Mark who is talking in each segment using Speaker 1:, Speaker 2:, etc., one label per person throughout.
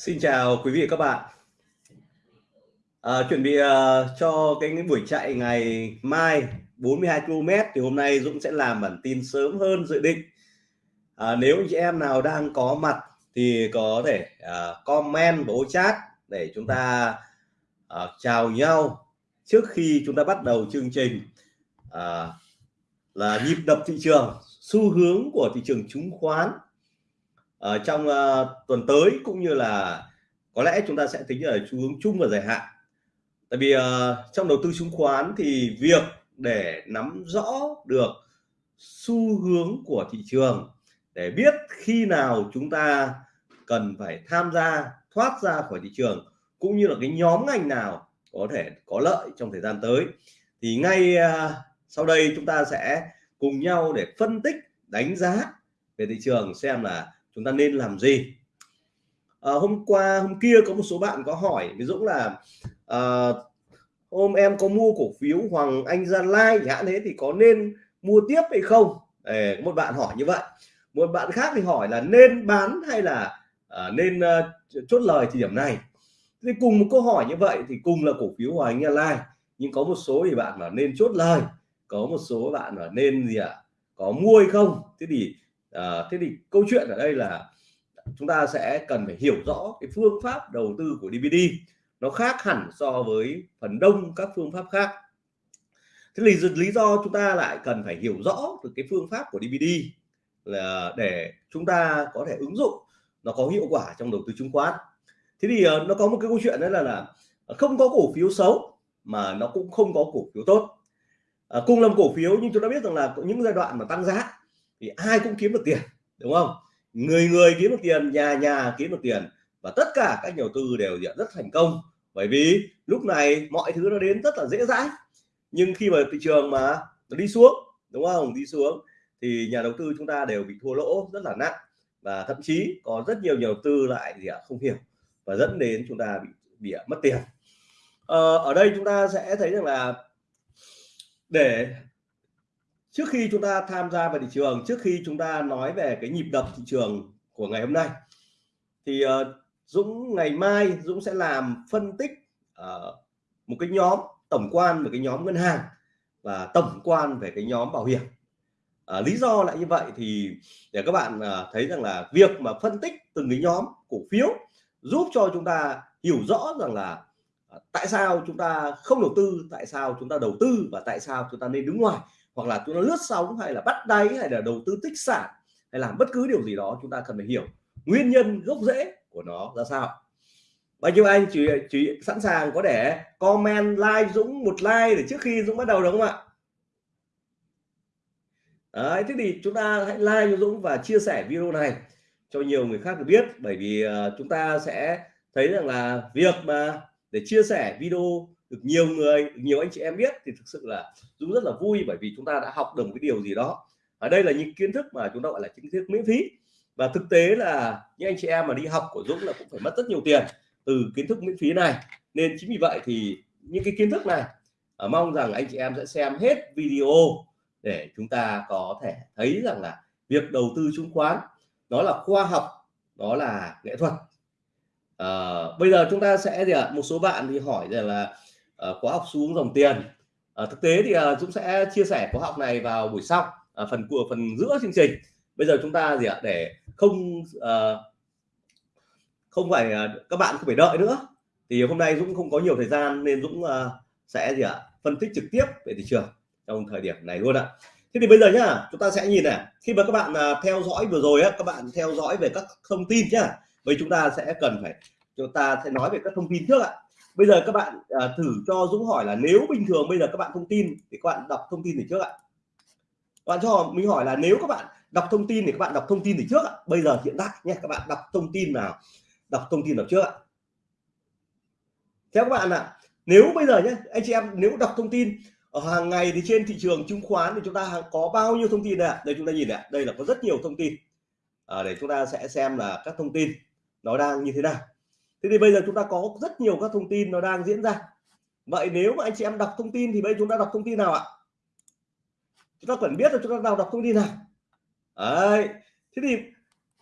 Speaker 1: Xin chào quý vị và các bạn. À, chuẩn bị uh, cho cái, cái buổi chạy ngày mai 42 km thì hôm nay Dũng sẽ làm bản tin sớm hơn dự định. À, nếu anh chị em nào đang có mặt thì có thể uh, comment vào chat để chúng ta uh, chào nhau trước khi chúng ta bắt đầu chương trình uh, là nhịp đập thị trường, xu hướng của thị trường chứng khoán ở trong uh, tuần tới cũng như là có lẽ chúng ta sẽ tính ở xu hướng chung và dài hạn. Tại vì uh, trong đầu tư chứng khoán thì việc để nắm rõ được xu hướng của thị trường để biết khi nào chúng ta cần phải tham gia thoát ra khỏi thị trường cũng như là cái nhóm ngành nào có thể có lợi trong thời gian tới thì ngay uh, sau đây chúng ta sẽ cùng nhau để phân tích đánh giá về thị trường xem là chúng ta nên làm gì? À, hôm qua hôm kia có một số bạn có hỏi ví dụ là à, hôm em có mua cổ phiếu Hoàng Anh Gia Lai chẳng thế thì có nên mua tiếp hay không? Để, một bạn hỏi như vậy. Một bạn khác thì hỏi là nên bán hay là à, nên uh, chốt lời thì điểm này? Thì cùng một câu hỏi như vậy thì cùng là cổ phiếu Hoàng Anh Gia Lai. Nhưng có một số thì bạn là nên chốt lời. Có một số bạn là nên gì ạ? À? có mua hay không? Thế thì à, thế thì câu chuyện ở đây là chúng ta sẽ cần phải hiểu rõ cái phương pháp đầu tư của DVD nó khác hẳn so với phần đông các phương pháp khác. Thế thì lý do chúng ta lại cần phải hiểu rõ được cái phương pháp của DVD là để chúng ta có thể ứng dụng nó có hiệu quả trong đầu tư chứng khoán. Thế thì ờ, nó có một cái câu chuyện đấy là là không có cổ phiếu xấu mà nó cũng không có cổ phiếu tốt. À, cùng làm cổ phiếu nhưng chúng ta biết rằng là những giai đoạn mà tăng giá thì ai cũng kiếm được tiền đúng không? Người người kiếm được tiền nhà nhà kiếm được tiền và tất cả các nhà đầu tư đều rất thành công. Bởi vì lúc này mọi thứ nó đến rất là dễ dãi. Nhưng khi mà thị trường mà nó đi xuống đúng không? Đi xuống thì nhà đầu tư chúng ta đều bị thua lỗ rất là nặng và thậm chí có rất nhiều nhà đầu tư lại thì không hiểu và dẫn đến chúng ta bị bị mất tiền. Ờ, ở đây chúng ta sẽ thấy rằng là để trước khi chúng ta tham gia vào thị trường trước khi chúng ta nói về cái nhịp đập thị trường của ngày hôm nay thì uh, Dũng ngày mai Dũng sẽ làm phân tích uh, một cái nhóm tổng quan về cái nhóm ngân hàng và tổng quan về cái nhóm bảo hiểm. À, lý do lại như vậy thì để các bạn thấy rằng là việc mà phân tích từng cái nhóm cổ phiếu giúp cho chúng ta hiểu rõ rằng là tại sao chúng ta không đầu tư tại sao chúng ta đầu tư và tại sao chúng ta nên đứng ngoài hoặc là chúng nó lướt sóng hay là bắt đáy hay là đầu tư tích sản hay làm bất cứ điều gì đó chúng ta cần phải hiểu nguyên nhân gốc rễ của nó ra sao. Bao nhiêu anh chị chị sẵn sàng có để comment like Dũng một like để trước khi Dũng bắt đầu đúng không ạ? Đấy, thế thì chúng ta hãy like cho Dũng và chia sẻ video này cho nhiều người khác được biết bởi vì uh, chúng ta sẽ thấy rằng là việc mà để chia sẻ video được nhiều người được nhiều anh chị em biết thì thực sự là Dũng rất là vui bởi vì chúng ta đã học được một cái điều gì đó. Ở đây là những kiến thức mà chúng ta gọi là kiến thức miễn phí. Và thực tế là những anh chị em mà đi học của Dũng là cũng phải mất rất nhiều tiền từ kiến thức miễn phí này. Nên chính vì vậy thì những cái kiến thức này à, mong rằng anh chị em sẽ xem hết video để chúng ta có thể thấy rằng là việc đầu tư chứng khoán nó là khoa học đó là nghệ thuật. À, bây giờ chúng ta sẽ gì ạ? Một số bạn thì hỏi rằng là uh, khóa học xuống dòng tiền. Uh, thực tế thì uh, Dũng sẽ chia sẻ khóa học này vào buổi sau uh, phần của phần giữa chương trình. Bây giờ chúng ta gì ạ? Để không uh, không phải uh, các bạn không phải đợi nữa. Thì hôm nay Dũng không có nhiều thời gian nên Dũng uh, sẽ gì ạ? Phân tích trực tiếp về thị trường trong thời điểm này luôn ạ. Thế thì bây giờ nhá chúng ta sẽ nhìn này. Khi mà các bạn uh, theo dõi vừa rồi á các bạn theo dõi về các thông tin nhá vậy chúng ta sẽ cần phải chúng ta sẽ nói về các thông tin trước ạ bây giờ các bạn uh, thử cho Dũng hỏi là nếu bình thường bây giờ các bạn thông tin thì các bạn đọc thông tin gì trước ạ. Bạn cho mình hỏi là nếu các bạn đọc thông tin thì các bạn đọc thông tin gì trước ạ. Bây giờ hiện tại nhé các bạn đọc thông tin nào đọc thông tin nào trước ạ. Theo các bạn ạ nếu bây giờ nhé anh chị em nếu đọc thông tin ở hàng ngày thì trên thị trường chứng khoán thì chúng ta có bao nhiêu thông tin đây ạ? Đây chúng ta nhìn ạ đây là có rất nhiều thông tin. À, để chúng ta sẽ xem là các thông tin nó đang như thế nào thế thì bây giờ chúng ta có rất nhiều các thông tin nó đang diễn ra. Vậy nếu mà anh chị em đọc thông tin thì bây giờ chúng ta đọc thông tin nào ạ? Chúng ta cần biết là chúng ta nào đọc thông tin nào? Đấy. Thế thì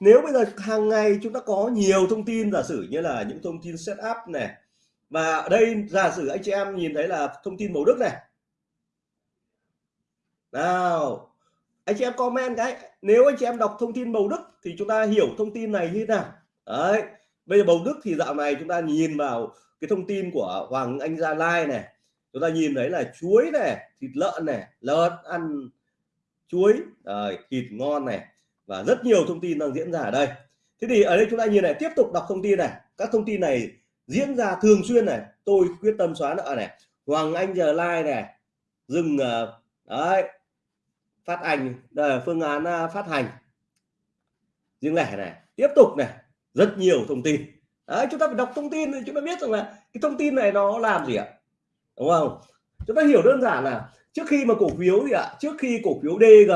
Speaker 1: nếu bây giờ hàng ngày chúng ta có nhiều thông tin, giả sử như là những thông tin setup này và ở đây giả sử anh chị em nhìn thấy là thông tin màu đức này. Nào, anh chị em comment cái. Nếu anh chị em đọc thông tin bầu đức thì chúng ta hiểu thông tin này như thế nào? Đấy bây giờ bầu đức thì dạo này chúng ta nhìn vào cái thông tin của Hoàng Anh Gia Lai này. Chúng ta nhìn thấy là chuối này, thịt lợn này, lợn ăn chuối, rồi thịt ngon này và rất nhiều thông tin đang diễn ra ở đây. Thế thì ở đây chúng ta nhìn này, tiếp tục đọc thông tin này. Các thông tin này diễn ra thường xuyên này. Tôi quyết tâm xóa nợ này. Hoàng Anh Gia Lai này, dừng ờ, đấy, phát hành đây phương án ờ, phát hành riêng lẻ này. Tiếp tục này rất nhiều thông tin. Đấy, chúng ta phải đọc thông tin thì chúng ta biết rằng là cái thông tin này nó làm gì ạ? Đúng không? Chúng ta hiểu đơn giản là trước khi mà cổ phiếu gì ạ? Trước khi cổ phiếu DG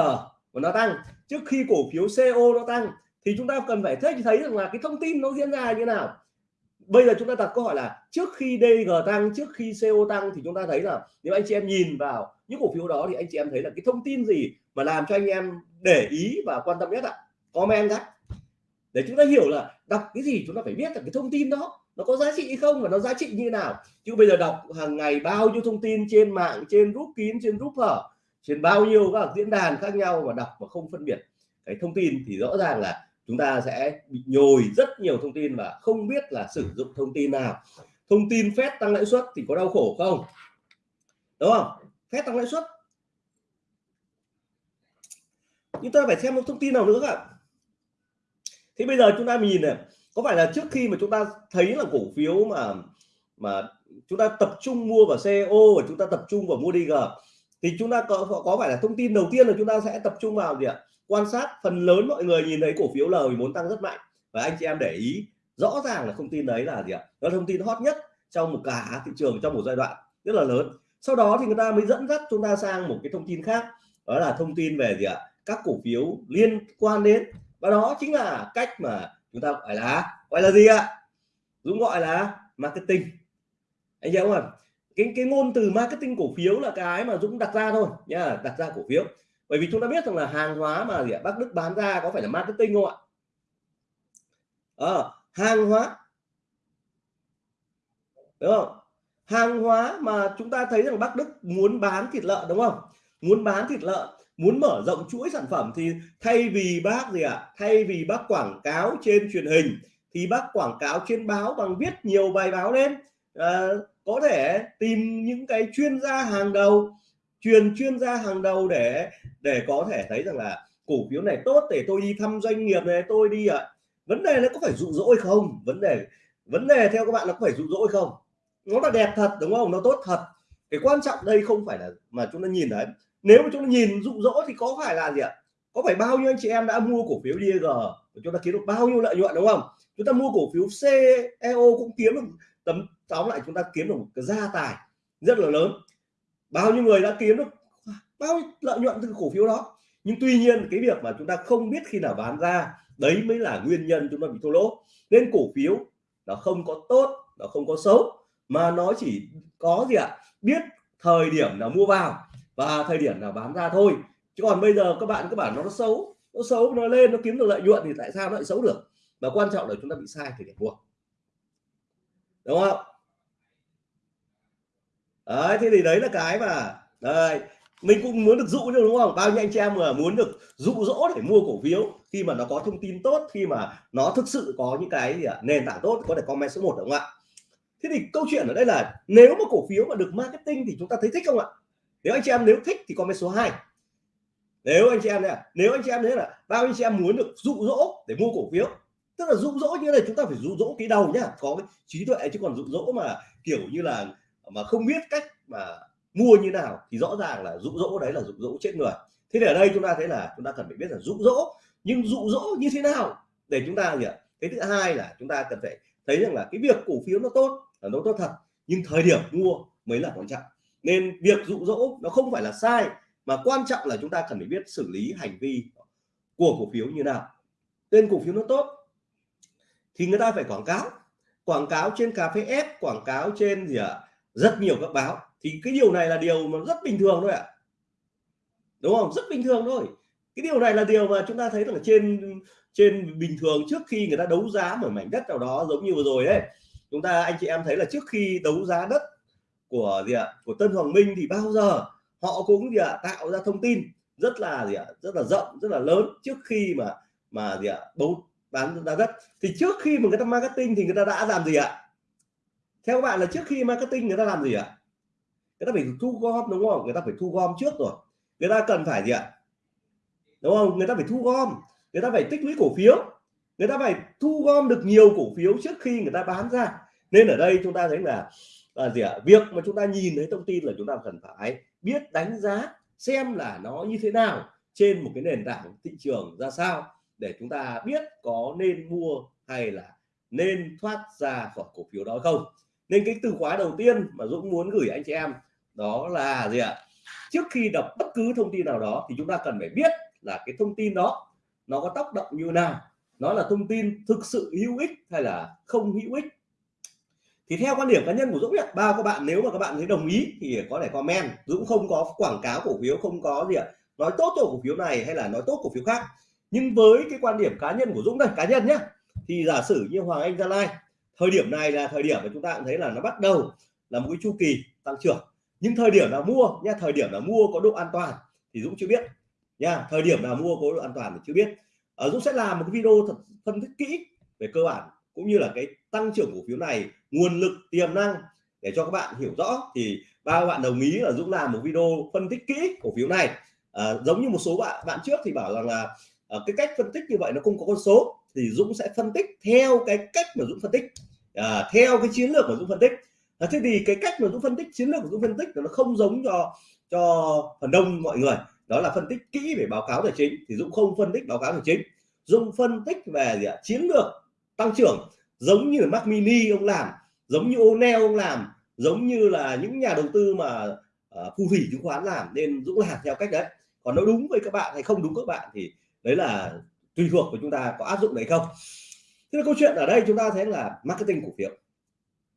Speaker 1: mà nó tăng, trước khi cổ phiếu CO nó tăng thì chúng ta cần phải thấy thấy rằng là cái thông tin nó diễn ra như nào. Bây giờ chúng ta đặt câu hỏi là trước khi DG tăng, trước khi CO tăng thì chúng ta thấy là nếu anh chị em nhìn vào những cổ phiếu đó thì anh chị em thấy là cái thông tin gì mà làm cho anh em để ý và quan tâm nhất ạ? Comment các để chúng ta hiểu là đọc cái gì chúng ta phải biết là cái thông tin đó nó có giá trị hay không và nó giá trị như thế nào. Chứ bây giờ đọc hàng ngày bao nhiêu thông tin trên mạng, trên group kín, trên group hở, trên bao nhiêu các diễn đàn khác nhau và đọc mà không phân biệt. Cái thông tin thì rõ ràng là chúng ta sẽ bị nhồi rất nhiều thông tin và không biết là sử dụng thông tin nào. Thông tin phép tăng lãi suất thì có đau khổ không? Đúng không? Phép tăng lãi suất. Nhưng ta phải xem một thông tin nào nữa ạ thì bây giờ chúng ta nhìn này, có phải là trước khi mà chúng ta thấy là cổ phiếu mà mà chúng ta tập trung mua vào CEO và chúng ta tập trung vào mua DG thì chúng ta có có phải là thông tin đầu tiên là chúng ta sẽ tập trung vào gì ạ? Quan sát phần lớn mọi người nhìn thấy cổ phiếu L14 tăng rất mạnh và anh chị em để ý rõ ràng là thông tin đấy là gì ạ? Đó là thông tin hot nhất trong một cả thị trường trong một giai đoạn rất là lớn. Sau đó thì người ta mới dẫn dắt chúng ta sang một cái thông tin khác, đó là thông tin về gì ạ? Các cổ phiếu liên quan đến và đó chính là cách mà chúng ta gọi là gọi là gì ạ? Dũng gọi là marketing. Anh hiểu không cái cái ngôn từ marketing cổ phiếu là cái mà Dũng đặt ra thôi nha đặt ra cổ phiếu. Bởi vì chúng ta biết rằng là hàng hóa mà gì ạ? Bắc Đức bán ra có phải là marketing không ạ? À, hàng hóa đúng không? Hàng hóa mà chúng ta thấy rằng Bắc Đức muốn bán thịt lợn đúng không? Muốn bán thịt lợn muốn mở rộng chuỗi sản phẩm thì thay vì bác gì ạ à? thay vì bác quảng cáo trên truyền hình thì bác quảng cáo trên báo bằng viết nhiều bài báo lên. À, có thể tìm những cái chuyên gia hàng đầu truyền chuyên gia hàng đầu để để có thể thấy rằng là cổ phiếu này tốt để tôi đi thăm doanh nghiệp này tôi đi ạ. À. vấn đề nó có phải dụ dỗ hay không? Vấn đề vấn đề theo các bạn nó có phải dụ dỗ hay không? Nó là đẹp thật đúng không? Nó tốt thật. Cái quan trọng đây không phải là mà chúng ta nhìn thấy nếu mà chúng ta nhìn dụ dỗ thì có phải là gì ạ? Có phải bao nhiêu anh chị em đã mua cổ phiếu DG chúng ta kiếm được bao nhiêu lợi nhuận, đúng không? Chúng ta mua cổ phiếu CEO cũng kiếm được tấm, tóm lại chúng ta kiếm được một cái gia tài rất là lớn. Bao nhiêu người đã kiếm được bao nhiêu lợi nhuận từ cổ phiếu đó? Nhưng tuy nhiên cái việc mà chúng ta không biết khi nào bán ra, đấy mới là nguyên nhân chúng ta bị thua lỗ. Nên cổ phiếu nó không có tốt, nó không có xấu, mà nó chỉ có gì ạ? Biết thời điểm nào mua vào và thời điểm nào bán ra thôi. Chứ còn bây giờ các bạn các bạn nó xấu nó xấu nó lên nó kiếm được lợi nhuận thì tại sao nó lại xấu được? Và quan trọng là chúng ta bị sai thời điểm mua đúng không? Đấy thế thì đấy là cái mà đây mình cũng muốn được dụ chứ đúng không? Bao nhiêu anh chị em mà muốn được dụ dỗ để mua cổ phiếu khi mà nó có thông tin tốt khi mà nó thực sự có những cái gì à, nền tảng tốt có thể comment số 1 đúng không ạ? Thế thì câu chuyện ở đây là nếu mà cổ phiếu mà được marketing thì chúng ta thấy thích không ạ? Nếu anh chị em nếu thích thì comment số 2 nếu anh chị em này à, nếu anh chị em đấy là bao anh chị em muốn được dụ dỗ để mua cổ phiếu, tức là dụ dỗ như này chúng ta phải dụ dỗ cái đầu nhá, có cái trí tuệ chứ còn dụ dỗ mà kiểu như là, mà không biết cách mà mua như nào thì rõ ràng là dụ dỗ đấy là dụ dỗ chết người. Thế thì ở đây chúng ta thấy là chúng ta cần phải biết là dụ dỗ, nhưng dụ dỗ như thế nào để chúng ta gì ạ cái thứ hai là chúng ta cần phải thấy rằng là cái việc cổ phiếu nó tốt, là nó tốt thật, nhưng thời điểm mua mới là quan trọng nên việc dụ dỗ nó không phải là sai, mà quan trọng là chúng ta cần phải biết xử lý hành vi của cổ phiếu như nào. Tên cổ phiếu nó tốt thì người ta phải quảng cáo. Quảng cáo trên cà phê ép quảng cáo trên gì ạ? À? rất nhiều các báo. Thì cái điều này là điều mà rất bình thường thôi ạ. À. đúng không? Rất bình thường thôi. Cái điều này là điều mà chúng ta thấy là trên trên bình thường trước khi người ta đấu giá một mảnh đất nào đó giống như vừa rồi đấy chúng ta, anh chị em thấy là trước khi đấu giá đất của gì ạ, của Tân Hoàng Minh thì bao giờ họ cũng gì ạ, tạo ra thông tin rất là gì ạ, rất là rộng, rất là lớn trước khi mà mà gì ạ, bấu, bán ra đất. Thì trước khi mà người ta marketing thì người ta đã làm gì ạ? Theo các bạn là trước khi marketing người ta làm gì ạ? Người ta phải thu gom đúng không? Người ta phải thu gom trước rồi. Người ta cần phải gì ạ? Đúng không? Người ta phải thu gom. Người ta phải tích lũy cổ phiếu. Người ta phải thu gom được nhiều cổ phiếu trước khi người ta bán ra. Nên ở đây chúng ta thấy là là gì ạ? Việc mà chúng ta nhìn thấy thông tin là chúng ta cần phải biết đánh giá xem là nó như thế nào trên một cái nền tảng thị trường ra sao để chúng ta biết có nên mua hay là nên thoát ra khỏi cổ phiếu đó không. Nên cái từ khóa đầu tiên mà Dũng muốn gửi anh chị em đó là gì ạ? Trước khi đọc bất cứ thông tin nào đó thì chúng ta cần phải biết là cái thông tin đó nó có tác động như nào. Nó là thông tin thực sự hữu ích hay là không hữu ích? Thì theo quan điểm cá nhân của Dũng ạ bao các bạn nếu mà các bạn thấy đồng ý thì có thể comment. Dũng không có quảng cáo cổ phiếu, không có gì ạ. Nói tốt cho cổ phiếu này hay là nói tốt cổ phiếu khác. Nhưng với cái quan điểm cá nhân của Dũng đây, cá nhân nhé thì giả sử như Hoàng Anh Gia Lai, thời điểm này là thời điểm mà chúng ta cũng thấy là nó bắt đầu là một cái chu kỳ tăng trưởng. Nhưng thời điểm nào mua nha thời điểm nào mua có độ an toàn thì Dũng chưa biết nha thời điểm nào mua có độ an toàn thì chưa biết. Ở Dũng sẽ làm một cái video thật phân tích kỹ về cơ bản cũng như là cái tăng trưởng cổ phiếu này nguồn lực tiềm năng để cho các bạn hiểu rõ thì ba bạn đồng ý là Dũng làm một video phân tích kỹ cổ phiếu này. À, giống như một số bạn bạn trước thì bảo rằng là à, cái cách phân tích như vậy nó không có con số thì Dũng sẽ phân tích theo cái cách mà Dũng phân tích. À, theo cái chiến lược mà Dũng phân tích. À, thế thì cái cách mà Dũng phân tích chiến lược của Dũng phân tích nó không giống cho cho phần đông mọi người. Đó là phân tích kỹ về báo cáo tài chính thì Dũng không phân tích báo cáo tài chính. Dũng phân tích về gì ạ? chiến lược tăng trưởng giống như là Mac Mini ông làm giống như O'Neil ông làm giống như là những nhà đầu tư mà uh, phù thủy chứng khoán làm nên Dũng làm theo cách đấy. Còn nó đúng với các bạn hay không đúng các bạn thì đấy là tùy thuộc của chúng ta có áp dụng đấy không. Thế câu chuyện ở đây chúng ta thấy là marketing cổ phiếu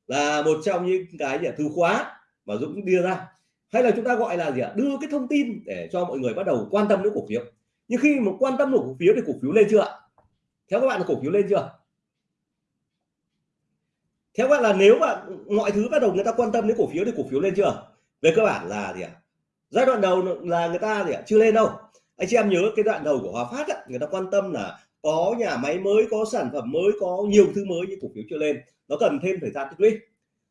Speaker 1: là một trong những cái gì từ khóa mà Dũng đưa ra. Hay là chúng ta gọi là gì ạ? Đưa cái thông tin để cho mọi người bắt đầu quan tâm đến cổ phiếu. Nhưng khi mà quan tâm đến cổ phiếu thì cổ phiếu lên chưa ạ? Theo các bạn là cổ phiếu lên chưa? Theo bạn là nếu mà mọi thứ bắt đầu người ta quan tâm đến cổ phiếu thì cổ phiếu lên chưa? Về cơ bản là gì ạ? Giai đoạn đầu là người ta gì ạ? Chưa lên đâu. Anh chị em nhớ cái đoạn đầu của Hòa Phát ấy, người ta quan tâm là có nhà máy mới có sản phẩm mới có nhiều thứ mới nhưng cổ phiếu chưa lên. Nó cần thêm thời gian tích lũy.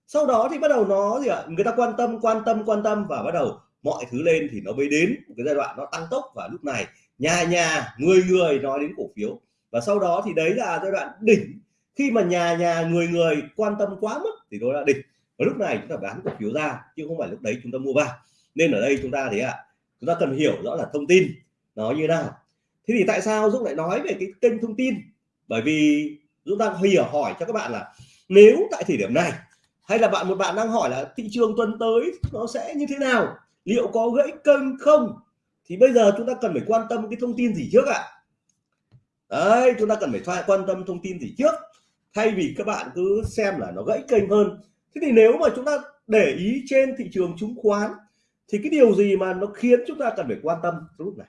Speaker 1: Sau đó thì bắt đầu nó gì ạ? Người ta quan tâm quan tâm quan tâm và bắt đầu mọi thứ lên thì nó mới đến một cái giai đoạn nó tăng tốc và lúc này. Nhà nhà người người nói đến cổ phiếu. Và sau đó thì đấy là giai đoạn đỉnh khi mà nhà nhà người người quan tâm quá mức thì đó là địch. Và lúc này chúng ta bán cổ phiếu ra, chứ không phải lúc đấy chúng ta mua vào. Nên ở đây chúng ta thế ạ, chúng ta cần hiểu rõ là thông tin nó như nào. Thế thì tại sao Dũng lại nói về cái kênh thông tin? Bởi vì Dũng đang hiểu hỏi cho các bạn là nếu tại thời điểm này, hay là bạn, một bạn đang hỏi là thị trường tuần tới nó sẽ như thế nào, liệu có gãy kênh không, thì bây giờ chúng ta cần phải quan tâm cái thông tin gì trước ạ? À? đấy, chúng ta cần phải quan tâm thông tin gì trước? Thay vì các bạn cứ xem là nó gãy kênh hơn. Thế thì nếu mà chúng ta để ý trên thị trường chứng khoán, thì cái điều gì mà nó khiến chúng ta cần phải quan tâm lúc này?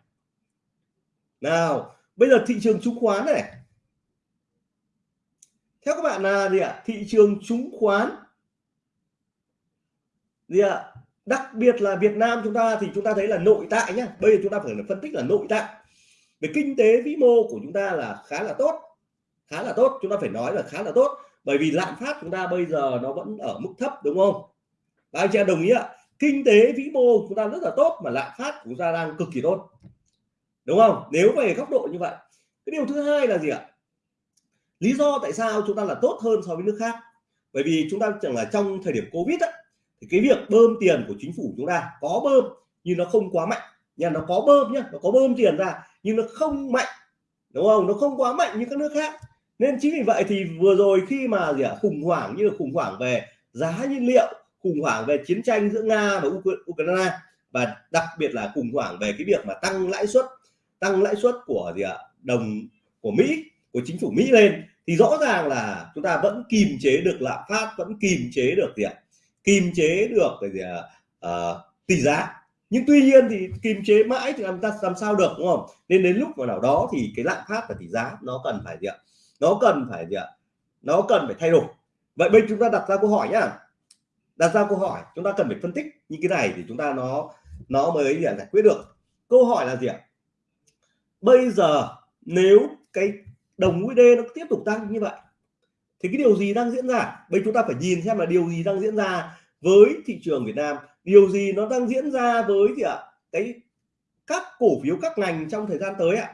Speaker 1: Nào, bây giờ thị trường chứng khoán này. Theo các bạn là gì ạ? Thị trường chứng khoán gì ạ? Đặc biệt là Việt Nam chúng ta thì chúng ta thấy là nội tại nhá. Bây giờ chúng ta phải phân tích là nội tại. Về kinh tế vĩ mô của chúng ta là khá là tốt khá là tốt. Chúng ta phải nói là khá là tốt bởi vì lạm phát chúng ta bây giờ nó vẫn ở mức thấp đúng không? Và anh chị đồng ý ạ kinh tế vĩ mô chúng ta rất là tốt mà lạm phát của chúng ta đang cực kỳ tốt đúng không? Nếu về góc độ như vậy cái điều thứ hai là gì ạ? Lý do tại sao chúng ta là tốt hơn so với nước khác? Bởi vì chúng ta chẳng là trong thời điểm covid á, thì cái việc bơm tiền của chính phủ chúng ta có bơm nhưng nó không quá mạnh. Nhà nó có bơm nhá nó có bơm tiền ra nhưng nó không mạnh đúng không? Nó không quá mạnh như các nước khác nên chính vì vậy thì vừa rồi khi mà gì ạ khủng hoảng như là khủng hoảng về giá nhiên liệu khủng hoảng về chiến tranh giữa nga và ukraine và đặc biệt là khủng hoảng về cái việc mà tăng lãi suất tăng lãi suất của gì ạ đồng của mỹ của chính phủ mỹ lên thì rõ ràng là chúng ta vẫn kìm chế được lạm phát vẫn kìm chế được gì ạ kìm chế được cái gì ạ à, tỷ giá. Nhưng tuy nhiên thì kìm chế mãi thì làm ta làm sao được đúng không? Nên đến lúc mà nào đó thì cái lạm phát và tỷ giá nó cần phải gì ạ nó cần phải gì ạ? Nó cần phải thay đổi. Vậy bây chúng ta đặt ra câu hỏi nhá. Đặt ra câu hỏi, chúng ta cần phải phân tích như cái này thì chúng ta nó nó mới giải quyết được. Câu hỏi là gì ạ? Bây giờ nếu cái đồng USD nó tiếp tục tăng như vậy, thì cái điều gì đang diễn ra? Bây chúng ta phải nhìn xem là điều gì đang diễn ra với thị trường Việt Nam. Điều gì nó đang diễn ra với gì ạ? Cái các cổ phiếu các ngành trong thời gian tới ạ?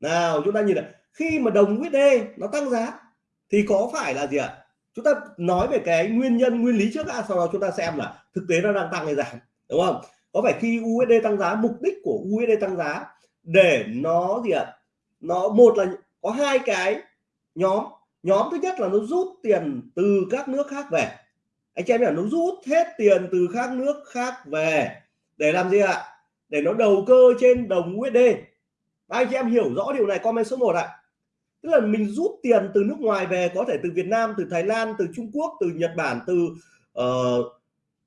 Speaker 1: Nào, chúng ta nhìn là khi mà đồng USD nó tăng giá, thì có phải là gì ạ? Chúng ta nói về cái nguyên nhân, nguyên lý trước đã, sau đó chúng ta xem là thực tế nó đang tăng hay giảm, đúng không? Có phải khi USD tăng giá, mục đích của USD tăng giá để nó gì ạ? Nó, một là có hai cái nhóm. Nhóm thứ nhất là nó rút tiền từ các nước khác về. Anh chị em hiểu, nó rút hết tiền từ các nước khác về để làm gì ạ? Để nó đầu cơ trên đồng USD anh chị em hiểu rõ điều này comment số 1 ạ. Tức là mình rút tiền từ nước ngoài về có thể từ Việt Nam từ Thái Lan từ Trung Quốc từ Nhật Bản từ uh,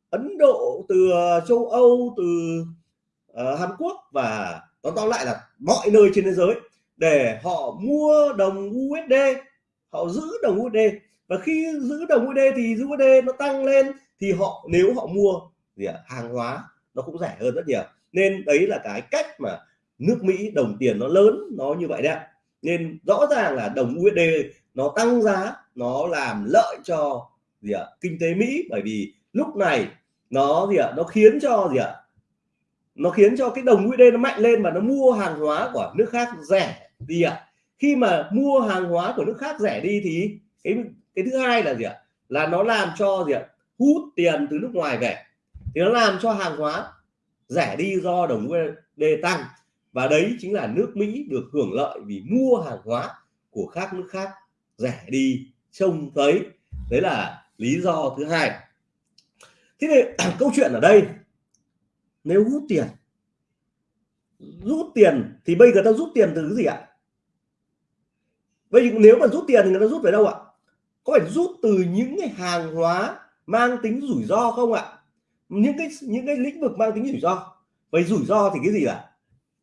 Speaker 1: Ấn Độ từ uh, châu Âu từ uh, Hàn Quốc và nó tóm lại là mọi nơi trên thế giới để họ mua đồng USD họ giữ đồng USD và khi giữ đồng USD thì USD nó tăng lên thì họ nếu họ mua gì à, hàng hóa nó cũng rẻ hơn rất nhiều. Nên đấy là cái cách mà nước Mỹ đồng tiền nó lớn, nó như vậy đấy nên rõ ràng là đồng USD nó tăng giá, nó làm lợi cho gì ạ, kinh tế Mỹ. Bởi vì lúc này nó gì ạ, nó khiến cho gì ạ, nó khiến cho cái đồng USD nó mạnh lên và nó mua hàng hóa của nước khác rẻ đi ạ. Khi mà mua hàng hóa của nước khác rẻ đi thì cái cái thứ hai là gì ạ, là nó làm cho gì ạ, hút tiền từ nước ngoài về. Thì nó làm cho hàng hóa rẻ đi do đồng USD tăng và đấy chính là nước Mỹ được hưởng lợi vì mua hàng hóa của các nước khác rẻ đi, trông thấy. Đấy là lý do thứ hai. Thế thì câu chuyện ở đây, nếu rút tiền rút tiền thì bây giờ ta rút tiền từ cái gì ạ? Vậy nếu mà rút tiền thì người ta rút về đâu ạ? Có phải rút từ những cái hàng hóa mang tính rủi ro không ạ? Những cái những cái lĩnh vực mang tính rủi ro. Vậy rủi ro thì cái gì ạ?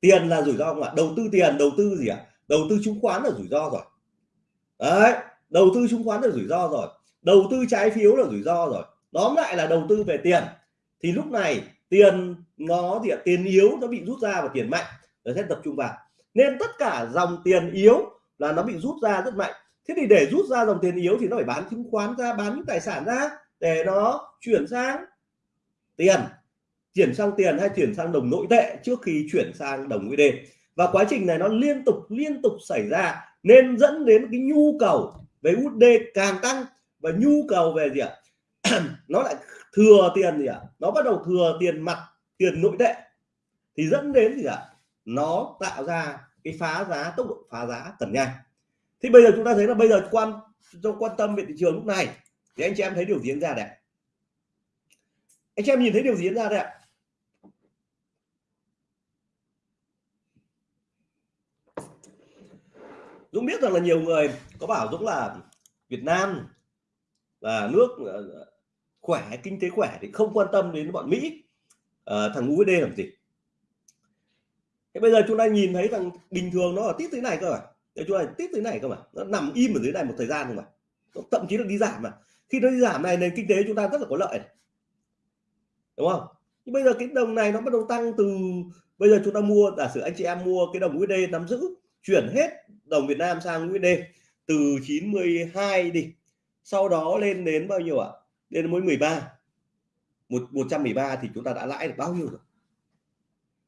Speaker 1: Tiền là rủi ro không ạ? Đầu tư tiền, đầu tư gì ạ? Đầu tư chứng khoán là rủi ro rồi. Đấy, đầu tư chứng khoán là rủi ro rồi. Đầu tư trái phiếu là rủi ro rồi. Tóm lại là đầu tư về tiền. Thì lúc này tiền nó thì tiền yếu nó bị rút ra và tiền mạnh. Nó sẽ tập trung vào. Nên tất cả dòng tiền yếu là nó bị rút ra rất mạnh. Thế thì để rút ra dòng tiền yếu thì nó phải bán chứng khoán ra, bán những tài sản ra để nó chuyển sang tiền chuyển sang tiền hay chuyển sang đồng nội tệ trước khi chuyển sang đồng USD. Và quá trình này nó liên tục liên tục xảy ra nên dẫn đến cái nhu cầu về USD càng tăng. Và nhu cầu về gì ạ? Nó lại thừa tiền gì ạ? Nó bắt đầu thừa tiền mặt, tiền nội tệ. Thì dẫn đến gì ạ? Nó tạo ra cái phá giá, tốc độ phá giá cần nhanh. Thì bây giờ chúng ta thấy là bây giờ quan trong quan tâm về thị trường lúc này, thì anh chị em thấy điều diễn ra đấy anh chị em nhìn thấy điều diễn ra đấy ạ? Dũng biết rằng là nhiều người có bảo Dũng là Việt Nam là nước ờ, khỏe kinh tế khỏe thì không quan tâm đến bọn Mỹ. À, thằng USD làm gì? Thế bây giờ chúng ta nhìn thấy rằng bình thường nó ở tít thế này cơ mà. Để chúng ta tít thế này cơ mà. Nó nằm im ở dưới này một thời gian không mà. Nó thậm chí là đi giảm mà. Khi nó đi giảm này nền kinh tế chúng ta rất là có lợi này. đúng không? Nhưng bây giờ cái đồng này nó bắt đầu tăng từ bây giờ chúng ta mua giả sử anh chị em mua cái đồng USD nắm giữ chuyển hết đồng Việt Nam sang USD từ 92 đi. Sau đó lên đến bao nhiêu ạ? À? lên mỗi 13 một 113 thì chúng ta đã lãi được bao nhiêu rồi?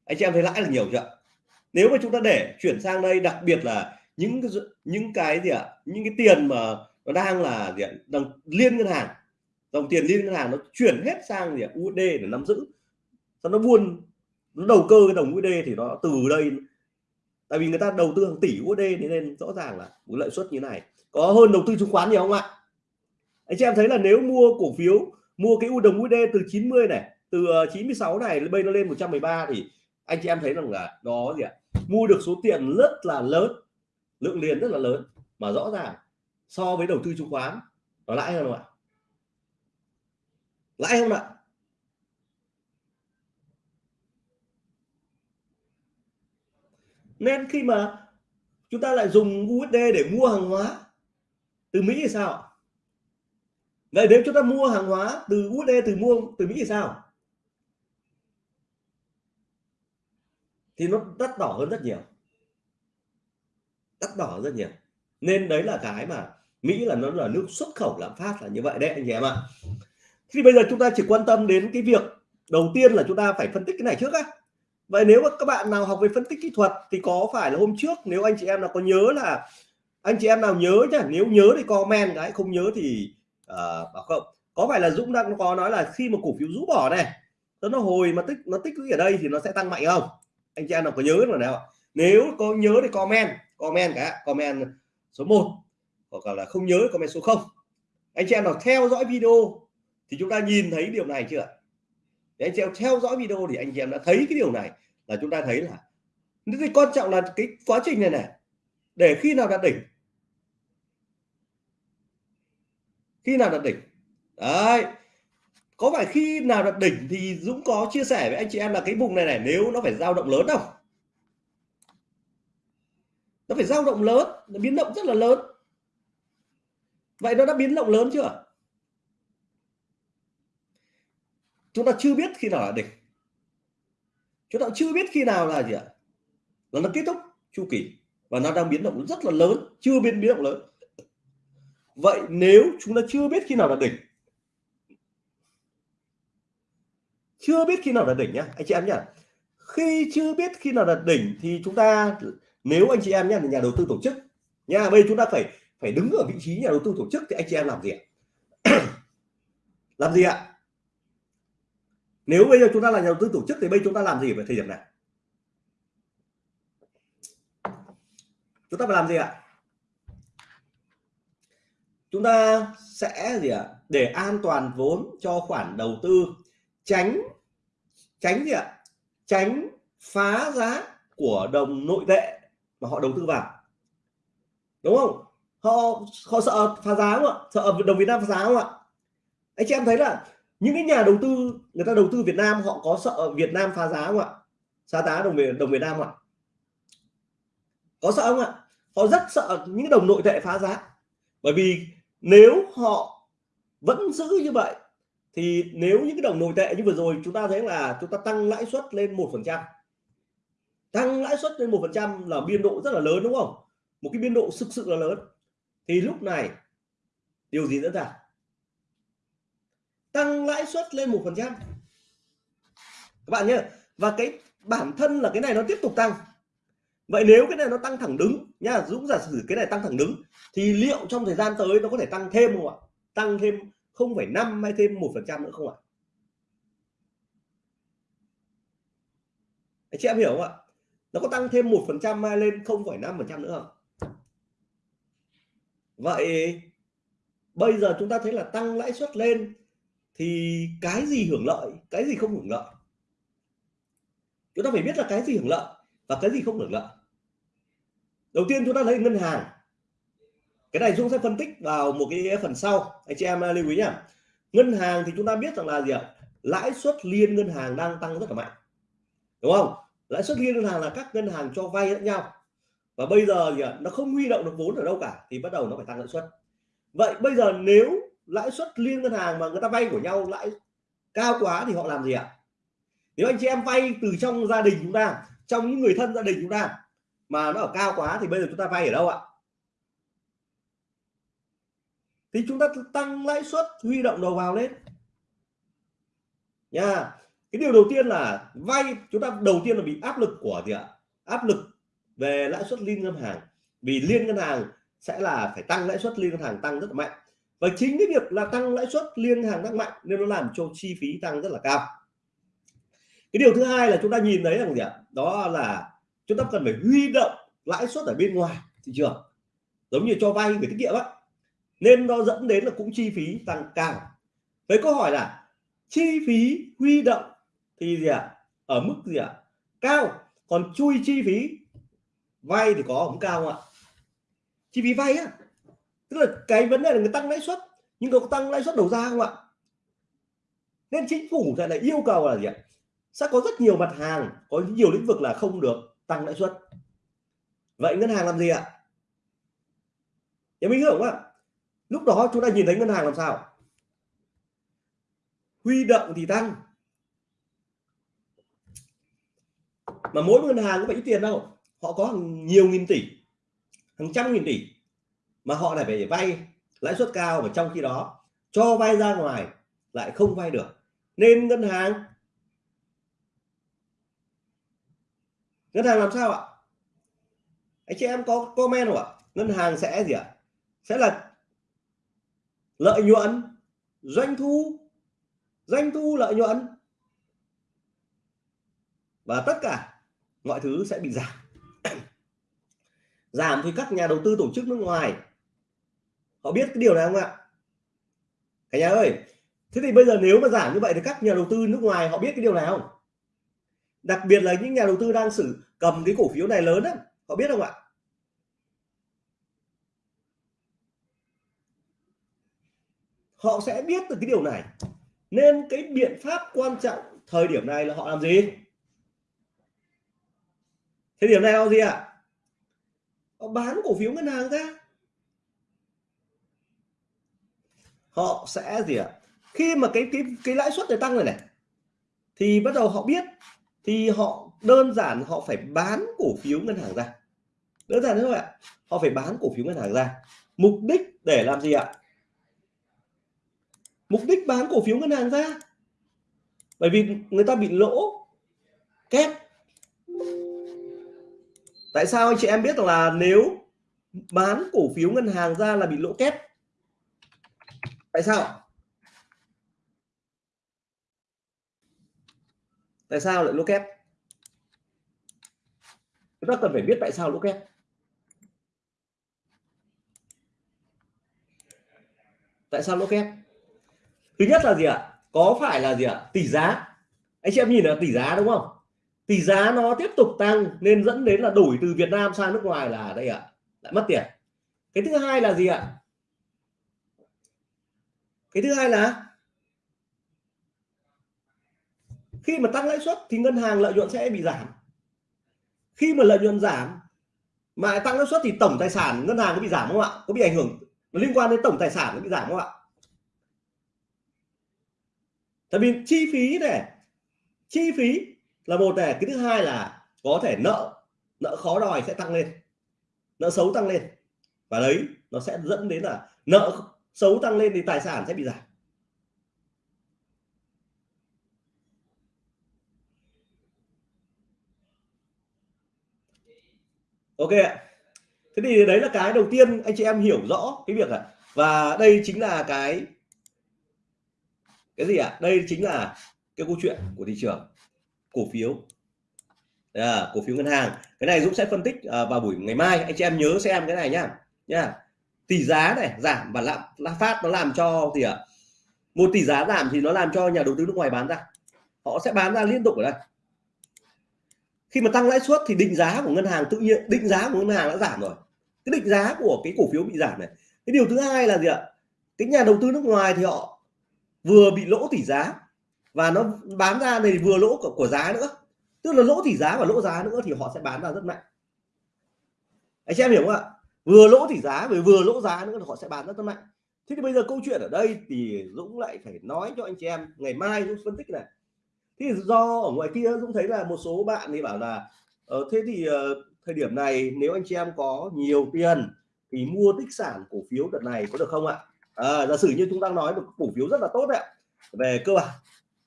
Speaker 1: Anh chị em thấy lãi là nhiều chưa nếu mà chúng ta để chuyển sang đây, đặc biệt là những cái những cái gì ạ? À? những cái tiền mà nó đang là gì ạ? Đang liên ngân hàng. Dòng tiền liên ngân hàng nó chuyển hết sang gì ạ? USD để nắm giữ. Sau nó buôn, nó đầu cơ cái đồng USD thì nó từ đây tại vì người ta đầu tư hàng tỷ USD nên rõ ràng là một lợi suất như này. Có hơn đầu tư chứng khoán nhiều không ạ? Anh chị em thấy là nếu mua cổ phiếu, mua cái đồng USD từ 90 này, từ ờ, 96 này bây nó lên 113 thì anh chị em thấy rằng là đó gì ạ? Mua được số tiền rất là lớn, lượng liền rất là lớn, mà rõ ràng so với đầu tư chứng khoán, nó lãi hơn không ạ? Lãi không ạ? Nên khi mà chúng ta lại dùng USD để mua hàng hóa, từ Mỹ thì sao? Vậy nếu chúng ta mua hàng hóa từ USD từ mua từ Mỹ thì sao? Thì nó đắt đỏ hơn rất nhiều. Đắt đỏ rất nhiều. Nên đấy là cái mà Mỹ là nó là nước xuất khẩu lạm phát là như vậy đấy, anh chị em ạ. Thì bây giờ chúng ta chỉ quan tâm đến cái việc đầu tiên là chúng ta phải phân tích cái này trước á vậy nếu mà các bạn nào học về phân tích kỹ thuật thì có phải là hôm trước nếu anh chị em nào có nhớ là anh chị em nào nhớ nhá nếu nhớ thì comment cái không nhớ thì uh, bảo không. Có phải là Dũng đang có nói là khi mà cổ phiếu rũ bỏ này nó hồi mà tích nó tích lũy ở đây thì nó sẽ tăng mạnh không? Anh chị em nào có nhớ rồi nào nếu có nhớ thì comment comment cả comment số 1 hoặc là không nhớ comment số 0 anh chị em nào theo dõi video thì chúng ta nhìn thấy điều này chưa để anh chị em theo dõi video thì anh chị em đã thấy cái điều này là chúng ta thấy là cái quan trọng là cái quá trình này này, để khi nào đạt đỉnh? Khi nào đạt đỉnh? Đấy. Có phải khi nào đạt đỉnh thì Dũng có chia sẻ với anh chị em là cái vùng này này nếu nó phải dao động lớn không? Nó phải dao động lớn, nó biến động rất là lớn. Vậy nó đã biến động lớn chưa? Chúng ta chưa biết khi nào là đỉnh chúng ta chưa biết khi nào là gì ạ? Là nó kết thúc chu kỳ và nó đang biến động rất là lớn, chưa biến biến động lớn. Vậy nếu chúng ta chưa biết khi nào là đỉnh chưa biết khi nào là đỉnh nhá, anh chị em nhá. Khi chưa biết khi nào là đỉnh thì chúng ta, nếu anh chị em nhá là nhà đầu tư tổ chức nha bây chúng ta phải phải đứng ở vị trí nhà đầu tư tổ chức thì anh chị em làm gì ạ? Làm gì ạ? Nếu bây giờ chúng ta là nhà đầu tư tổ chức thì bây chúng ta làm gì về thời điểm này? Chúng ta phải làm gì ạ? Chúng ta sẽ gì ạ? Để an toàn vốn cho khoản đầu tư, tránh tránh gì ạ? Tránh phá giá của đồng nội tệ mà họ đầu tư vào. Đúng không? Họ họ sợ phá giá không ạ? Sợ đồng Việt Nam phá giá không ạ? Anh chị em thấy là những cái nhà đầu tư, người ta đầu tư Việt Nam, họ có sợ Việt Nam phá giá không ạ? Phá giá đồng Việt đồng Việt Nam không ạ? Có sợ không ạ? Họ rất sợ những đồng nội tệ phá giá. Bởi vì nếu họ vẫn giữ như vậy, thì nếu những cái đồng nội tệ như vừa rồi, chúng ta thấy là chúng ta tăng lãi suất lên một phần trăm. Tăng lãi suất lên một phần trăm là biên độ rất là lớn, đúng không? Một cái biên độ thực sự là lớn. Thì lúc này, điều gì diễn ra? Tăng lãi suất lên một phần trăm. Các bạn nhé và cái bản thân là cái này nó tiếp tục tăng. Vậy nếu cái này nó tăng thẳng đứng nha Dũng giả sử cái này tăng thẳng đứng thì liệu trong thời gian tới nó có thể tăng thêm không ạ? Tăng thêm 0,5 hay thêm một phần trăm nữa không ạ? Anh chị em hiểu không ạ? Nó có tăng thêm một phần trăm hay lên 0,5 phần trăm nữa không? Vậy bây giờ chúng ta thấy là tăng lãi suất lên thì cái gì hưởng lợi, cái gì không hưởng lợi? Chúng ta phải biết là cái gì hưởng lợi và cái gì không hưởng lợi. Đầu tiên chúng ta lấy ngân hàng. Cái này Dũng sẽ phân tích vào một cái phần sau. Anh chị em à, lưu ý nhá. Ngân hàng thì chúng ta biết rằng là gì ạ? Lãi suất liên ngân hàng đang tăng rất là mạnh. Đúng không? Lãi suất liên ngân hàng là các ngân hàng cho vay lẫn nhau. Và bây giờ gì ạ? Nó không huy động được vốn ở đâu cả, thì bắt đầu nó phải tăng lãi suất. Vậy bây giờ nếu lãi suất liên ngân hàng mà người ta vay của nhau lãi cao quá thì họ làm gì ạ? Nếu anh chị em vay từ trong gia đình chúng ta, trong những người thân gia đình chúng ta mà nó ở cao quá thì bây giờ chúng ta vay ở đâu ạ? Thì chúng ta tăng lãi suất huy động đầu vào lên. Nha, cái điều đầu tiên là vay, chúng ta đầu tiên là bị áp lực của gì ạ? Áp lực về lãi suất liên ngân hàng. Vì liên ngân hàng sẽ là phải tăng lãi suất liên ngân hàng tăng rất là mạnh và chính cái việc là tăng lãi suất liên ngân hàng tăng mạnh nên nó làm cho chi phí tăng rất là cao. Cái điều thứ hai là chúng ta nhìn thấy rằng gì ạ? Đó là chúng ta cần phải huy động lãi suất ở bên ngoài thị trường. Giống như cho vay gửi tiết kiệm á. Nên nó dẫn đến là cũng chi phí tăng cao. Với câu hỏi là chi phí huy động thì gì ạ? Ở mức gì ạ? Cao. Còn chui chi phí vay thì có không cao không ạ? Chi phí vay á tức là cái vấn đề là người tăng lãi suất, nhưng có tăng lãi suất đầu ra không ạ? Nên chính phủ lại là yêu cầu là gì ạ? Sẽ có rất nhiều mặt hàng, có nhiều lĩnh vực là không được tăng lãi suất. Vậy ngân hàng làm gì ạ? Em mình hiểu không ạ? Lúc đó chúng ta nhìn thấy ngân hàng làm sao? Huy động thì tăng. Mà mỗi ngân hàng cũng phải ít tiền đâu? Họ có hàng nhiều nghìn tỷ, hàng trăm nghìn tỷ mà họ lại phải vay lãi suất cao và trong khi đó, cho vay ra ngoài lại không vay được. Nên ngân hàng ngân hàng làm sao ạ? Anh chị em có comment không ạ? Ngân hàng sẽ gì ạ? Sẽ là lợi nhuận, doanh thu doanh thu lợi nhuận. Và tất cả mọi thứ sẽ bị giảm. Giảm thì các nhà đầu tư tổ chức nước ngoài họ biết cái điều này không ạ? Cả nhà ơi, thế thì bây giờ nếu mà giảm như vậy thì các nhà đầu tư nước ngoài họ biết cái điều này không? Đặc biệt là những nhà đầu tư đang sử, cầm cái cổ phiếu này lớn á, họ biết không ạ? Họ sẽ biết được cái điều này. Nên cái biện pháp quan trọng thời điểm này là họ làm gì? Thời điểm này họ gì ạ? Họ bán cổ phiếu ngân hàng ra. Họ sẽ gì ạ? Khi mà cái cái cái lãi suất này tăng rồi này, thì bắt đầu họ biết, thì họ đơn giản họ phải bán cổ phiếu ngân hàng ra. Đơn giản thế thôi ạ. Họ phải bán cổ phiếu ngân hàng ra. Mục đích để làm gì ạ? Mục đích bán cổ phiếu ngân hàng ra. Bởi vì người ta bị lỗ, kép. Tại sao anh chị em biết là nếu bán cổ phiếu ngân hàng ra là bị lỗ kép? Tại sao? Tại sao lại lỗ kép? Chúng ta cần phải biết tại sao lỗ kép. Tại sao lỗ kép? Thứ nhất là gì ạ? Có phải là gì ạ? Tỷ giá. Anh chị em nhìn là tỷ giá đúng không? Tỷ giá nó tiếp tục tăng nên dẫn đến là đổi từ Việt Nam sang nước ngoài là đây ạ. Lại mất tiền. Cái thứ hai là gì ạ? Cái thứ hai là, khi mà tăng lãi suất thì ngân hàng lợi nhuận sẽ bị giảm. Khi mà lợi nhuận giảm mà tăng lãi suất thì tổng tài sản ngân hàng có bị giảm không ạ? Có bị ảnh hưởng? Nó liên quan đến tổng tài sản nó bị giảm không ạ? Tại vì chi phí này, chi phí là một này, cái thứ hai là có thể nợ nợ khó đòi sẽ tăng lên, nợ xấu tăng lên. Và đấy, nó sẽ dẫn đến là nợ xấu tăng lên thì tài sản sẽ bị giảm. Ok thế thì đấy là cái đầu tiên anh chị em hiểu rõ cái việc à và đây chính là cái cái gì ạ? À? đây chính là cái câu chuyện của thị trường cổ phiếu. À, cổ phiếu ngân hàng. Cái này Dũng sẽ phân tích à, vào buổi ngày mai. Anh chị em nhớ xem cái này nhá. Nhá tỷ giá này giảm và lạm phát nó làm cho gì ạ à? một tỷ giá giảm thì nó làm cho nhà đầu tư nước ngoài bán ra. Họ sẽ bán ra liên tục ở đây. Khi mà tăng lãi suất thì định giá của ngân hàng tự nhiên định giá của ngân hàng đã giảm rồi. Cái định giá của cái cổ phiếu bị giảm này. Cái điều thứ hai là gì ạ? Cái nhà đầu tư nước ngoài thì họ vừa bị lỗ tỷ giá và nó bán ra này vừa lỗ của, của giá nữa. Tức là lỗ tỷ giá và lỗ giá nữa thì họ sẽ bán ra rất mạnh. Anh chị em hiểu không ạ? Vừa lỗ tỷ giá vừa vừa lỗ giá nữa thì họ sẽ bán rất, rất mạnh. Thế thì bây giờ câu chuyện ở đây thì Dũng lại phải nói cho anh chị em ngày mai Dũng phân tích này. Thì do ở ngoài kia Dũng thấy là một số bạn thì bảo là ờ, thế thì uh, thời điểm này nếu anh chị em có nhiều tiền thì mua tích sản cổ phiếu đợt này có được không ạ? À, giả sử như chúng ta nói một cổ phiếu rất là tốt đấy về cơ bản.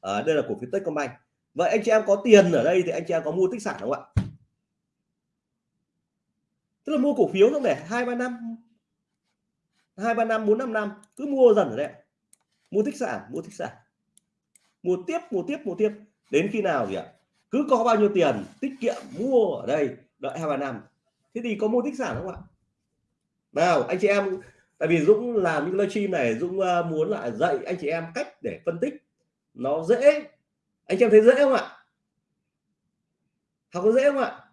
Speaker 1: À, đây là cổ phiếu Techcombank. Vậy anh chị em có tiền ở đây thì anh chị em có mua tích sản không ạ? Tức là mua cổ phiếu không để hai, ba năm, hai, ba năm, bốn, năm năm, cứ mua dần ở đây mua tích sản, mua tích sản. Mua tiếp mua tiếp mua tiếp. Đến khi nào gì ạ, cứ có bao nhiêu tiền, tiết kiệm, mua ở đây, đợi hai, ba năm. Thế thì có mua tích sản không ạ? Nào, anh chị em, tại vì Dũng làm những livestream này, Dũng ờ, muốn lại dạy anh chị em cách để phân tích. Nó dễ. Anh chị em thấy dễ không ạ? Học có dễ không ạ?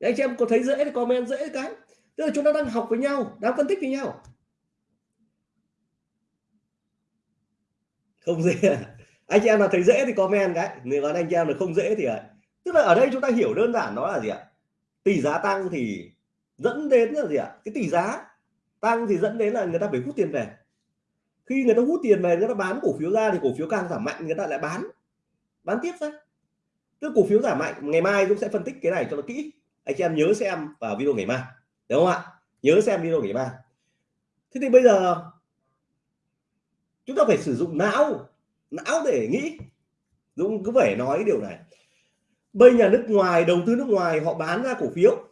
Speaker 1: Anh chị em có thấy dễ thì comment dễ cái. Tức là chúng ta đang học với nhau, đang phân tích với nhau. Không dễ à? anh chị em nào thấy dễ thì comment cái. Nếu còn anh chị em là không dễ thì à. tức là ở đây chúng ta hiểu đơn giản nó là gì ạ? Tỷ giá tăng thì dẫn đến là gì ạ? Cái tỷ giá tăng thì dẫn đến là người ta phải hút tiền về. Khi người ta hút tiền về, người ta bán cổ phiếu ra thì cổ phiếu càng giảm mạnh, người ta lại bán. Bán tiếp ra. Tức cổ phiếu giảm mạnh, ngày mai cũng sẽ phân tích cái này cho nó kỹ anh chị em nhớ xem vào video ngày mai, đúng không ạ? Nhớ xem video ngày mai. Thế thì bây giờ chúng ta phải sử dụng não não để nghĩ. Dũng cứ phải nói điều này. Bây nhà nước ngoài, đầu tư nước ngoài, họ bán ra cổ phiếu.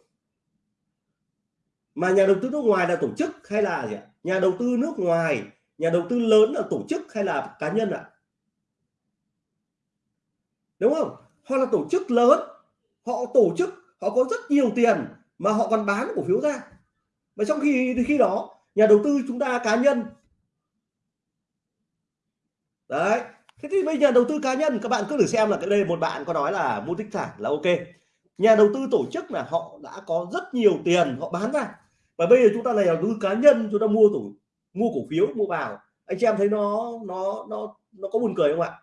Speaker 1: Mà nhà đầu tư nước ngoài là tổ chức hay là gì ạ? Nhà đầu tư nước ngoài, nhà đầu tư lớn là tổ chức hay là cá nhân ạ? Đúng không? Họ là tổ chức lớn, họ tổ chức họ có rất nhiều tiền mà họ còn bán cổ phiếu ra. Và trong khi khi đó, nhà đầu tư chúng ta, cá nhân. Đấy. Thế thì bây giờ đầu tư cá nhân, các bạn cứ thử xem là cái đây một bạn có nói là mua tích sản là ok. Nhà đầu tư tổ chức là họ đã có rất nhiều tiền họ bán ra. Và bây giờ chúng ta là nhà đầu tư cá nhân, chúng ta mua tổ, mua cổ phiếu, mua vào. Anh chị em thấy nó nó nó nó có buồn cười không ạ?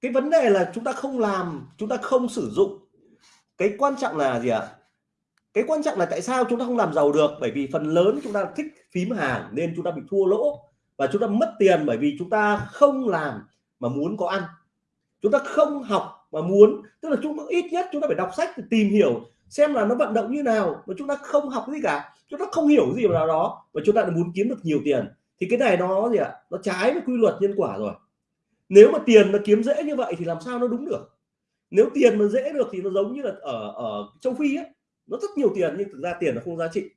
Speaker 1: Cái vấn đề là chúng ta không làm chúng ta không sử dụng cái quan trọng là gì ạ cái quan trọng là tại sao chúng ta không làm giàu được bởi vì phần lớn chúng ta thích phím hàng nên chúng ta bị thua lỗ và chúng ta mất tiền bởi vì chúng ta không làm mà muốn có ăn chúng ta không học mà muốn tức là chúng ta ít nhất chúng ta phải đọc sách để tìm hiểu xem là nó vận động như nào mà chúng ta không học gì cả chúng ta không hiểu gì vào đó và chúng ta muốn kiếm được nhiều tiền thì cái này nó gì ạ nó trái với quy luật nhân quả rồi nếu mà tiền nó kiếm dễ như vậy thì làm sao nó đúng được? Nếu tiền mà dễ được thì nó giống như là ở ở châu phi ấy nó rất nhiều tiền nhưng thực ra tiền nó không giá trị.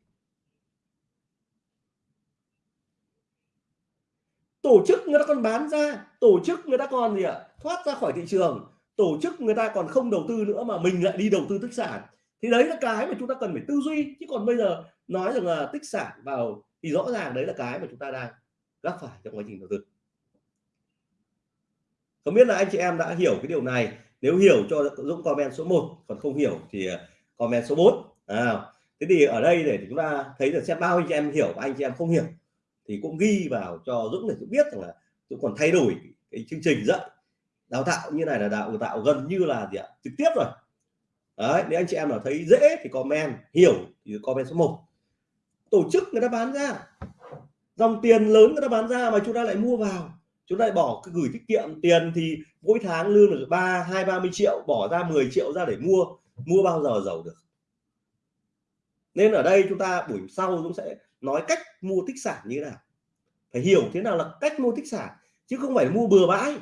Speaker 1: Tổ chức người ta còn bán ra, tổ chức người ta còn gì ạ? Thoát ra khỏi thị trường, tổ chức người ta còn không đầu tư nữa mà mình lại đi đầu tư tích sản. Thì đấy là cái mà chúng ta cần phải tư duy, chứ còn bây giờ nói rằng là tích sản vào thì rõ ràng đấy là cái mà chúng ta đang gặp phải trong quá trình đầu tư không biết là anh chị em đã hiểu cái điều này. Nếu hiểu cho Dũng comment số 1 còn không hiểu thì ờ, comment số 4 à, thế thì ở đây để chúng ta thấy được xem bao anh chị em hiểu và anh chị em không hiểu thì cũng ghi vào cho Dũng để Dũng biết rằng là Dũng còn thay đổi cái chương trình dạy đào tạo như này là đào tạo gần như là gì ạ? Trực tiếp rồi. Đấy nếu anh chị em nào thấy dễ thì comment hiểu thì comment số 1 tổ chức người ta bán ra. Dòng tiền lớn người ta bán ra mà chúng ta lại mua vào chúng ta bỏ cứ gửi tiết kiệm tiền thì mỗi tháng lương được ba, hai, ba mươi triệu, bỏ ra 10 triệu ra để mua mua bao giờ giàu được. Nên ở đây chúng ta buổi sau chúng sẽ nói cách mua tích sản như thế nào. Phải hiểu thế nào là cách mua tích sản, chứ không phải mua bừa bãi.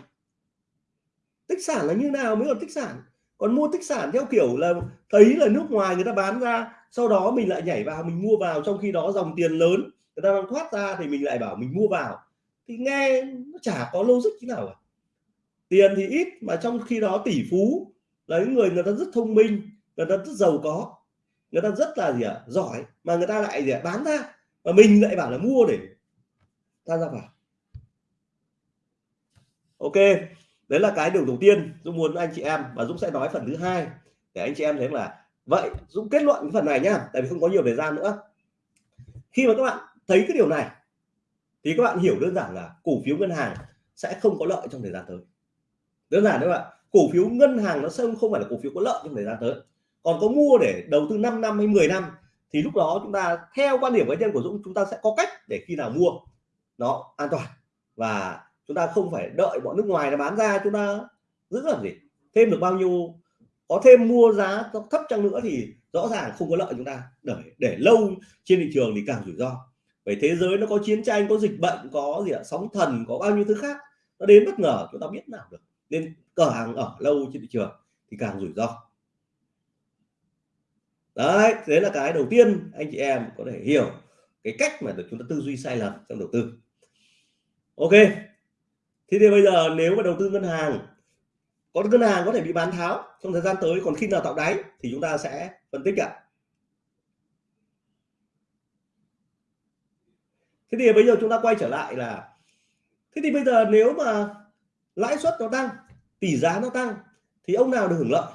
Speaker 1: Tích sản là như nào mới là tích sản? Còn mua tích sản theo kiểu là thấy là nước ngoài người ta bán ra, sau đó mình lại nhảy vào, mình mua vào, trong khi đó dòng tiền lớn, người ta đang thoát ra thì mình lại bảo mình mua vào thì nghe nó chả có logic thế nào cả. Tiền thì ít mà trong khi đó tỷ phú là những người người ta rất thông minh người ta rất giàu có. Người ta rất là gì ạ à, giỏi mà người ta lại gì à, bán ra. Và mình lại bảo là mua để ta ra vào. Ok đấy là cái điều đầu tiên Dũng muốn anh chị em và Dũng sẽ nói phần thứ hai để anh chị em thấy là vậy Dũng kết luận cái phần này nhá tại vì không có nhiều thời gian nữa. Khi mà các bạn thấy cái điều này thì các bạn hiểu đơn giản là cổ phiếu ngân hàng sẽ không có lợi trong thời gian tới. Đơn giản đấy bạn, cổ phiếu ngân hàng nó sẽ không phải là cổ phiếu có lợi trong thời gian tới. Còn có mua để đầu tư 5 năm hay 10 năm thì lúc đó chúng ta, theo quan điểm cá nhân của Dũng, chúng ta sẽ có cách để khi nào mua nó an toàn. Và chúng ta không phải đợi bọn nước ngoài nó bán ra, chúng ta giữ làm gì? Thêm được bao nhiêu, có thêm mua giá thấp chăng nữa thì rõ ràng không có lợi chúng ta. Để để lâu trên thị trường thì càng rủi ro bởi thế giới nó có chiến tranh, có dịch bệnh, có gì ạ? Sóng thần, có bao nhiêu thứ khác. Nó đến bất ngờ, chúng ta biết nào được. Nên cửa hàng ở lâu trên thị trường thì càng rủi ro. Đấy, thế là cái đầu tiên anh chị em có thể hiểu cái cách mà được chúng ta tư duy sai lầm trong đầu tư. Ok. Thế thì bây giờ nếu mà đầu tư ngân hàng, có ngân hàng có thể bị bán tháo trong thời gian tới, còn khi nào tạo đáy thì chúng ta sẽ phân tích ạ. Thế thì bây giờ chúng ta quay trở lại là thế thì bây giờ nếu mà lãi suất nó tăng tỷ giá nó tăng thì ông nào được hưởng lợi?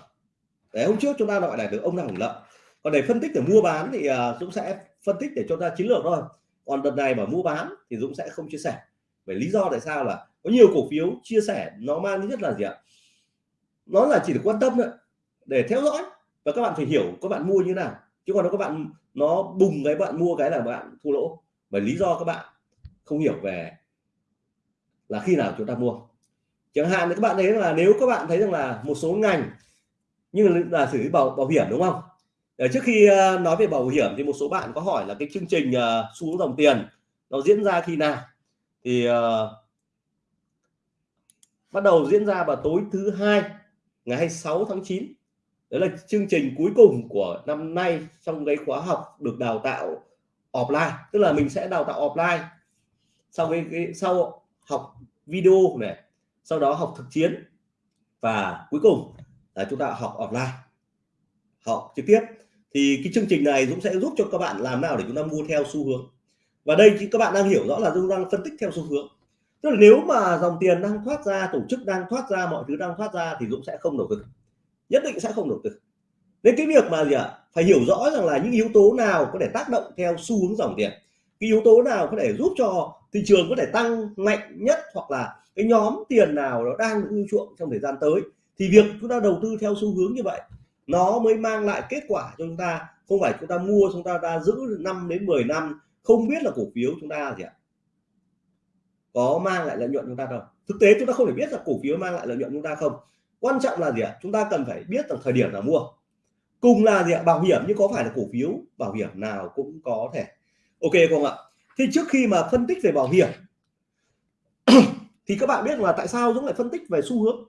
Speaker 1: Để hôm trước chúng ta gọi là được ông nào hưởng lợi. Còn để phân tích để mua bán thì uh, Dũng sẽ phân tích để cho ta chiến lược thôi. Còn đợt này mà mua bán thì Dũng sẽ không chia sẻ. Về lý do tại sao là có nhiều cổ phiếu chia sẻ nó mang tính là gì ạ? Nó là chỉ được quan tâm thôi để theo dõi. Và các bạn phải hiểu các bạn mua như nào. Chứ còn nếu các bạn nó bùng cái bạn mua cái là bạn thua lỗ và lý do các bạn không hiểu về là khi nào chúng ta mua. Chẳng hạn thì các bạn thấy là nếu các bạn thấy rằng là một số ngành như là xử lý bảo bảo hiểm đúng không? Để trước khi ờ, nói về bảo hiểm thì một số bạn có hỏi là cái chương trình uh, xu dòng tiền nó diễn ra khi nào? Thì uh, bắt đầu diễn ra vào tối thứ hai ngày 26 tháng 9 đó là chương trình cuối cùng của năm nay trong cái khóa học được đào tạo offline tức là mình sẽ đào tạo offline. Sau cái, cái sau học video này sau đó học thực chiến và cuối cùng là chúng ta học offline học trực tiếp. Thì cái chương trình này Dũng sẽ giúp cho các bạn làm nào để chúng ta mua theo xu hướng. Và đây thì các bạn đang hiểu rõ là Dũng đang phân tích theo xu hướng. Tức là nếu mà dòng tiền đang thoát ra tổ chức đang thoát ra mọi thứ đang thoát ra thì Dũng sẽ không đầu tư. Nhất định sẽ không đầu tư nên cái việc mà gì ạ? Phải hiểu rõ rằng là những yếu tố nào có thể tác động theo xu hướng dòng tiền. Cái yếu tố nào có thể giúp cho thị trường có thể tăng mạnh nhất hoặc là cái nhóm tiền nào nó đang được chuộng trong thời gian tới. Thì việc chúng ta đầu tư theo xu hướng như vậy, nó mới mang lại kết quả cho chúng ta. Không phải chúng ta mua, chúng ta đã giữ 5 đến 10 năm, không biết là cổ phiếu chúng ta gì ạ? Có mang lại lợi nhuận chúng ta đâu thực tế chúng ta không thể biết là cổ phiếu mang lại lợi nhuận chúng ta không. Quan trọng là gì ạ? Chúng ta cần phải biết rằng thời điểm nào mua cùng là gì ạ? Bảo hiểm, nhưng có phải là cổ phiếu? Bảo hiểm nào cũng có thể. Ok không ạ? Thì trước khi mà phân tích về bảo hiểm, thì các bạn biết là tại sao Dũng lại phân tích về xu hướng?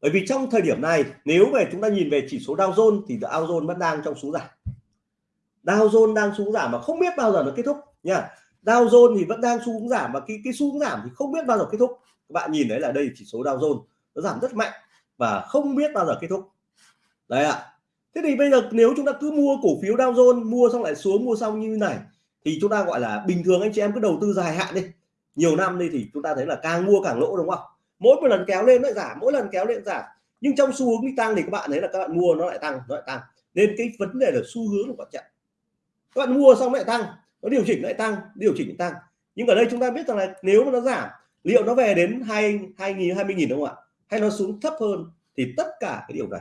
Speaker 1: Bởi vì trong thời điểm này, nếu về chúng ta nhìn về chỉ số Dow Jones thì Dow Jones vẫn đang trong xuống giảm. Dow Jones đang xuống giảm mà không biết bao giờ nó kết thúc nha. Dow Jones thì vẫn đang xuống giảm và cái cái xuống giảm thì không biết bao giờ kết thúc. Các bạn nhìn đấy là đây chỉ số Dow Jones, nó giảm rất mạnh và không biết bao giờ kết thúc. Đấy ạ. à thế thì bây giờ nếu chúng ta cứ mua cổ phiếu Dow Jones, mua xong lại xuống, mua xong như này, thì chúng ta gọi là bình thường anh chị em cứ đầu tư dài hạn đi. Nhiều năm đi thì chúng ta thấy là càng mua càng lỗ, đúng không? Mỗi một lần kéo lên nó lại giảm, mỗi lần kéo lên giảm. Nhưng trong xu hướng đi tăng thì các bạn thấy là các bạn mua nó lại tăng, nó lại tăng. Nên cái vấn đề là xu hướng là quan trọng. Các bạn mua xong lại tăng, nó điều chỉnh lại tăng, điều chỉnh lại tăng. Nhưng ở đây chúng ta biết rằng là nếu mà nó giảm, liệu nó về đến hai hai nghìn, hai mươi nghìn đúng không ạ? Hay nó xuống thấp hơn, thì tất cả cái điều này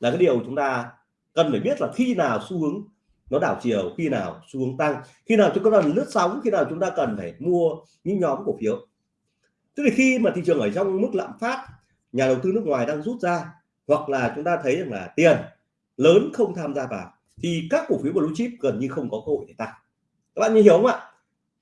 Speaker 1: là cái điều chúng ta cần phải biết là khi nào xu hướng nó đảo chiều khi nào xu hướng tăng khi nào chúng ta cần lướt sóng khi nào chúng ta cần phải mua những nhóm cổ phiếu. Tức là khi mà thị trường ở trong mức lạm phát nhà đầu tư nước ngoài đang rút ra hoặc là chúng ta thấy rằng là tiền lớn không tham gia vào thì các cổ phiếu blue chip gần như không có cơ hội để tăng. Các bạn hiểu không ạ?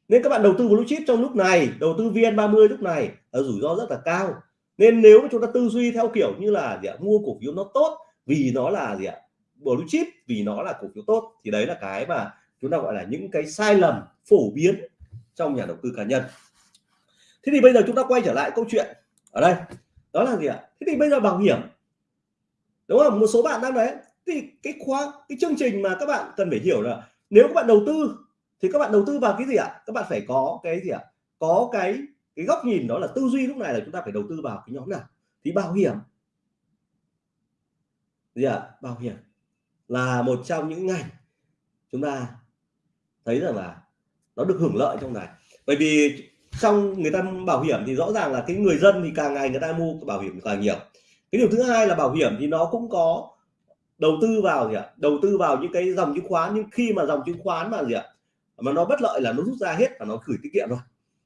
Speaker 1: Nên các bạn đầu tư blue chip trong lúc này đầu tư vn30 lúc này là rủi ro rất là cao. Nên nếu chúng ta tư duy theo kiểu như là gì ạ, mua cổ phiếu nó tốt vì nó là gì ạ? Blue chip vì nó là cổ phiếu tốt, thì đấy là cái mà chúng ta gọi là những cái sai lầm phổ biến trong nhà đầu tư cá nhân. Thế thì bây giờ chúng ta quay trở lại câu chuyện ở đây. Đó là gì ạ? Thế thì bây giờ bảo hiểm. Đúng không? Một số bạn đang đấy thì cái khóa, cái chương trình mà các bạn cần phải hiểu là nếu các bạn đầu tư, thì các bạn đầu tư vào cái gì ạ? Các bạn phải có cái gì ạ? Có cái cái góc nhìn đó là tư duy lúc này là chúng ta phải đầu tư vào cái nhóm nào? Thì bảo hiểm. Gì ạ? Bảo hiểm là một trong những ngành chúng ta thấy rằng là nó được hưởng lợi trong này. Bởi vì trong người ta bảo hiểm thì rõ ràng là cái người dân thì càng ngày người ta mua bảo hiểm càng nhiều. Cái điều thứ hai là bảo hiểm thì nó cũng có đầu tư vào gì ạ? Đầu tư vào những cái dòng chứng khoán, nhưng khi mà dòng chứng khoán mà gì ạ? Mà nó bất lợi là nó rút ra hết và nó gửi tiết kiệm rồi.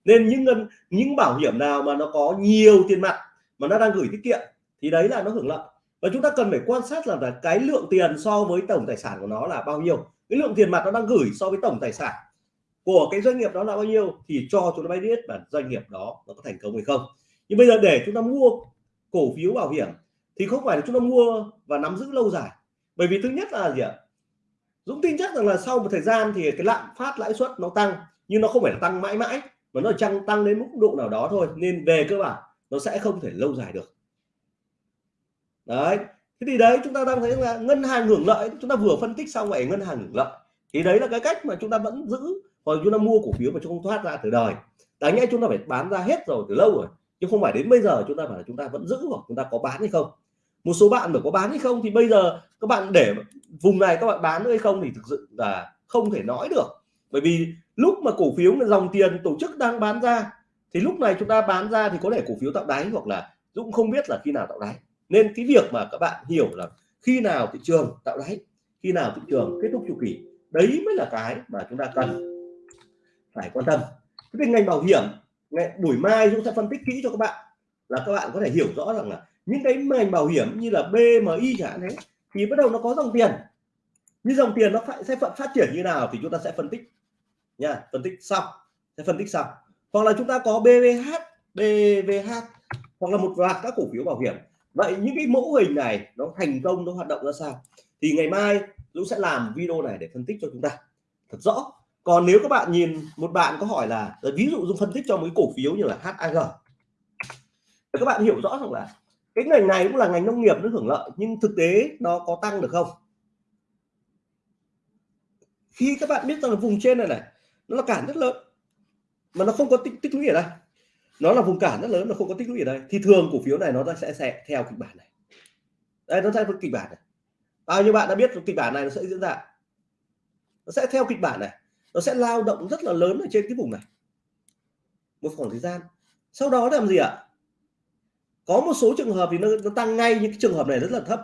Speaker 1: Nên những ngân, những bảo hiểm nào mà nó có nhiều tiền mặt mà nó đang gửi tiết kiệm thì đấy là nó hưởng lợi và chúng ta cần phải quan sát là cái lượng tiền so với tổng tài sản của nó là bao nhiêu. Cái lượng tiền mặt nó đang gửi so với tổng tài sản của cái doanh nghiệp đó là bao nhiêu thì cho chúng ta biết là doanh nghiệp đó nó có thành công hay không. Nhưng bây giờ để chúng ta mua cổ phiếu bảo hiểm thì không phải là chúng ta mua và nắm giữ lâu dài. Bởi vì thứ nhất là gì ạ? Dũng tin chắc rằng là sau một thời gian thì cái lạm phát lãi suất nó tăng, nhưng nó không phải là tăng mãi mãi, mà nó tăng tăng đến mức độ nào đó thôi. Nên về cơ bản, nó sẽ không thể lâu dài được đấy thế thì đấy chúng ta đang thấy là ngân hàng hưởng lợi chúng ta vừa phân tích xong vậy ngân hàng hưởng lợi thì đấy là cái cách mà chúng ta vẫn giữ hoặc chúng ta mua cổ phiếu mà chúng không thoát ra từ đời đáng nhẽ chúng ta phải bán ra hết rồi từ lâu rồi chứ không phải đến bây giờ chúng ta phải chúng ta vẫn giữ hoặc chúng ta có bán hay không một số bạn mà có bán hay không thì bây giờ các bạn để vùng này các bạn bán hay không thì thực sự là không thể nói được bởi vì lúc mà cổ phiếu dòng tiền tổ chức đang bán ra thì lúc này chúng ta bán ra thì có thể cổ phiếu tạo đáy hoặc là Dũng không biết là khi nào tạo đáy nên cái việc mà các bạn hiểu là khi nào thị trường tạo đáy khi nào thị trường kết thúc chu kỳ đấy mới là cái mà chúng ta cần phải quan tâm. Cái ngành bảo hiểm ngày buổi mai chúng sẽ phân tích kỹ cho các bạn là các bạn có thể hiểu rõ rằng là những cái ngành bảo hiểm như là BMI chẳng hạn thì bắt đầu nó có dòng tiền. Như dòng tiền nó phải sẽ phát triển như nào thì chúng ta sẽ phân tích nha phân tích xong sẽ phân tích xong, hoặc là chúng ta có BVH BVH hoặc là một loạt các cổ phiếu bảo hiểm vậy những cái mẫu hình này nó thành công nó hoạt động ra sao? Thì ngày mai Dũng sẽ làm video này để phân tích cho chúng ta. Thật rõ. Còn nếu các bạn nhìn một bạn có hỏi là ví dụ Dũng phân tích cho mấy cổ phiếu như là HAG các bạn hiểu rõ rằng là cái ngành này cũng là ngành nông nghiệp nó hưởng lợi nhưng thực tế nó có tăng được không? Khi các bạn biết rằng là vùng trên này này nó là cản rất lớn mà nó không có tích, tích lũy ở đây nó là vùng cản rất lớn nó không có tích lũy ở đây. Thì thường cổ phiếu này nó sẽ sẽ theo kịch bản này. Đây nó sẽ theo kịch bản này. Bao nhiêu bạn đã biết kịch bản này nó sẽ diễn ra? Nó sẽ theo kịch bản này. Nó sẽ lao động rất là lớn ở trên cái vùng này. Một khoảng thời gian. Sau đó làm gì ạ? Có một số trường hợp thì nó, nó tăng ngay những cái trường hợp này rất là thấp.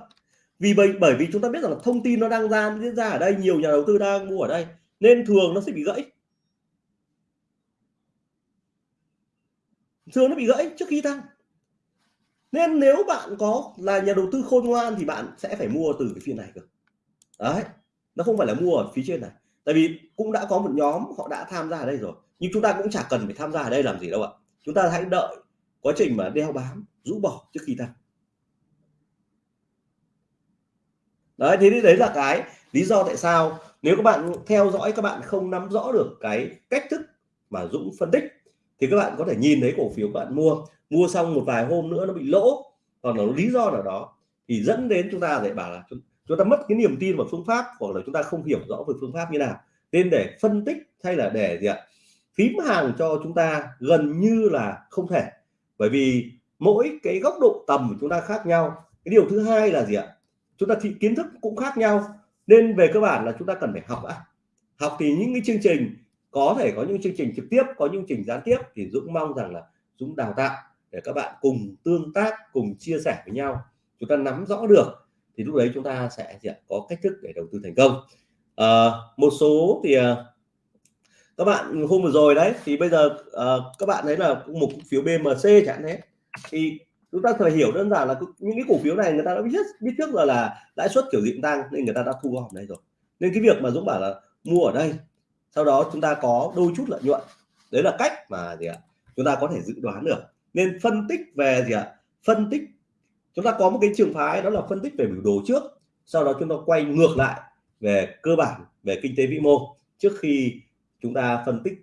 Speaker 1: Vì bởi bởi vì chúng ta biết rằng là thông tin nó đang ra diễn ra ở đây nhiều nhà đầu tư đang mua ở đây. Nên thường nó sẽ bị gãy. Thường nó bị gãy trước khi tăng nên nếu bạn có là nhà đầu tư khôn ngoan thì bạn sẽ phải mua từ cái phiên này cơ. Đấy, nó không phải là mua ở phía trên này. Tại vì cũng đã có một nhóm họ đã tham gia ở đây rồi, nhưng chúng ta cũng chả cần phải tham gia ở đây làm gì đâu ạ. Chúng ta hãy đợi quá trình mà đeo bám, rũ bỏ trước khi tăng đấy, thế đấy là cái lý do tại sao nếu các bạn theo dõi các bạn không nắm rõ được cái cách thức mà Dũng phân tích thì các bạn có thể nhìn thấy cổ phiếu các bạn mua. Mua xong một vài hôm nữa nó bị lỗ còn nó lý do nào đó thì dẫn đến chúng ta lại bảo là chúng, chúng ta mất cái niềm tin vào phương pháp hoặc là chúng ta không hiểu rõ về phương pháp như nào. Nên để phân tích hay là để gì ạ? Phím hàng cho chúng ta gần như là không thể. Bởi vì mỗi cái góc độ tầm của chúng ta khác nhau. Cái điều thứ hai là gì ạ? Chúng ta thì kiến thức cũng khác nhau. Nên về cơ bản là chúng ta cần phải học ạ. Học thì những cái chương trình có thể có những chương trình trực tiếp có những chương trình gián tiếp thì Dũng mong rằng là Dũng đào tạo để các bạn cùng tương tác cùng chia sẻ với nhau. Chúng ta nắm rõ được thì lúc đấy chúng ta sẽ có cách thức để đầu tư thành công. À, một số thì ờ, các bạn hôm vừa rồi đấy thì bây giờ uh, các bạn thấy là một cổ phiếu BMC chẳng thế. Thì chúng ta phải hiểu đơn giản là những cái cổ phiếu này người ta đã biết biết trước rồi là lãi suất kiểu gì tăng nên người ta đã thu gom đây rồi. Nên cái việc mà Dũng bảo là mua ở đây sau đó chúng ta có đôi chút lợi nhuận. Đấy là cách mà gì ạ? Chúng ta có thể dự đoán được. Nên phân tích về gì ạ? Phân tích chúng ta có một cái trường phái đó là phân tích về biểu đồ trước. Sau đó chúng ta quay ngược lại về cơ bản về kinh tế vĩ mô. Trước khi chúng ta phân tích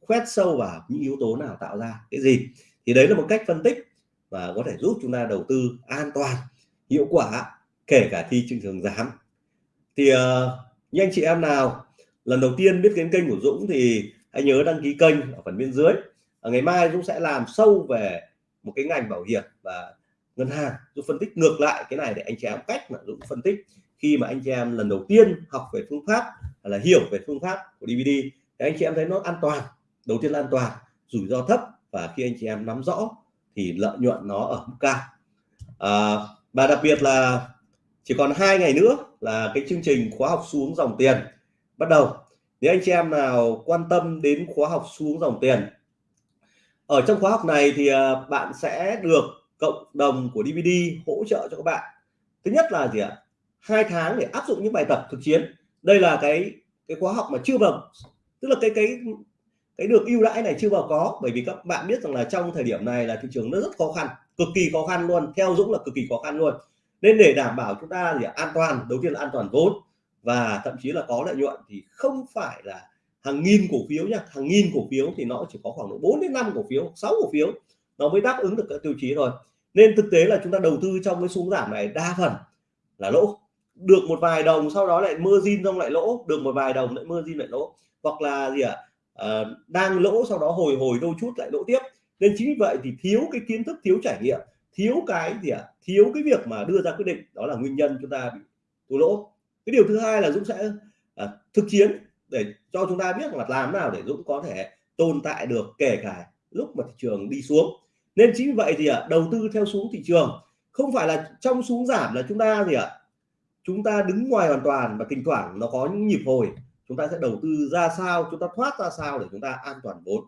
Speaker 1: khoét sâu vào những yếu tố nào tạo ra cái gì. Thì đấy là một cách phân tích và có thể giúp chúng ta đầu tư an toàn hiệu quả kể cả khi thị trường giảm thì uh, như anh chị em nào lần đầu tiên biết đến kênh của Dũng thì hãy nhớ đăng ký kênh ở phần bên dưới. À, ngày mai Dũng sẽ làm sâu về một cái ngành bảo hiểm và ngân hàng Dũng phân tích ngược lại cái này để anh chị em cách mà Dũng phân tích. Khi mà anh chị em lần đầu tiên học về phương pháp là hiểu về phương pháp của DVD thì anh chị em thấy nó an toàn đầu tiên là an toàn rủi ro thấp. Và khi anh chị em nắm rõ thì lợi nhuận nó ở mức cao. À, và đặc biệt là chỉ còn hai ngày nữa là cái chương trình khóa học xuống dòng tiền bắt đầu. Nếu anh chị em nào quan tâm đến khóa học xuống dòng tiền? Ở trong khóa học này thì à, bạn sẽ được cộng đồng của DVD hỗ trợ cho các bạn. Thứ nhất là gì ạ? Hai tháng để áp dụng những bài tập thực chiến. Đây là cái cái khóa học mà chưa vào, tức là cái cái cái được ưu đãi này chưa vào có. Bởi vì các bạn biết rằng là trong thời điểm này là thị trường nó rất khó khăn, cực kỳ khó khăn luôn, theo Dũng là cực kỳ khó khăn luôn. Nên để đảm bảo chúng ta gì an toàn, đầu tiên là an toàn vốn và thậm chí là có lợi nhuận thì không phải là hàng nghìn cổ phiếu nhá hàng nghìn cổ phiếu thì nó chỉ có khoảng độ 4 đến 5 cổ phiếu 6 cổ phiếu nó mới đáp ứng được các tiêu chí rồi nên thực tế là chúng ta đầu tư trong cái xuống giảm này đa phần là lỗ. Được một vài đồng sau đó lại mơ zin xong lại lỗ được một vài đồng lại mơ zin lại lỗ. Hoặc là gì ạ? À, đang lỗ sau đó hồi hồi đôi chút lại lỗ tiếp. Nên chính vì vậy thì thiếu cái kiến thức thiếu trải nghiệm thiếu cái gì ạ? À, thiếu cái việc mà đưa ra quyết định đó là nguyên nhân chúng ta bị thua lỗ cái điều thứ hai là Dũng sẽ à, thực chiến để cho chúng ta biết là làm nào để Dũng có thể tồn tại được kể cả lúc mà thị trường đi xuống. Nên chính vì vậy thì ạ đầu tư theo xuống thị trường không phải là trong xuống giảm là chúng ta gì ạ? Chúng ta đứng ngoài hoàn toàn và thỉnh thoảng nó có những nhịp hồi chúng ta sẽ đầu tư ra sao chúng ta thoát ra sao để chúng ta an toàn vốn.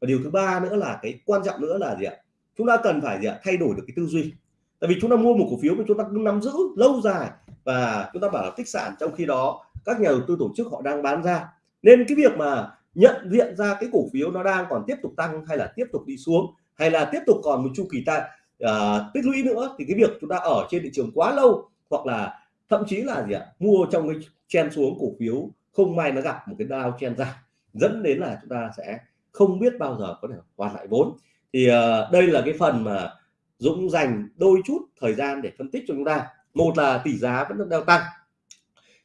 Speaker 1: Và điều thứ ba nữa là cái quan trọng nữa là gì ạ? Chúng ta cần phải gì ạ? Thay đổi được cái tư duy tại vì chúng ta mua một cổ phiếu mà chúng ta cứ nắm giữ lâu dài và chúng ta bảo là tích sản trong khi đó các nhà đầu tư tổ chức họ đang bán ra. Nên cái việc mà nhận diện ra cái cổ phiếu nó đang còn tiếp tục tăng hay là tiếp tục đi xuống hay là tiếp tục còn một chu kỳ ta uh, tích lũy nữa thì cái việc chúng ta ở trên thị trường quá lâu hoặc là thậm chí là gì ạ mua trong cái chen xuống cổ phiếu không may nó gặp một cái đao chen ra dẫn đến là chúng ta sẽ không biết bao giờ có thể hoàn lại vốn. Thì uh, đây là cái phần mà Dũng dành đôi chút thời gian để phân tích cho chúng ta. Một là tỷ giá vẫn đang tăng.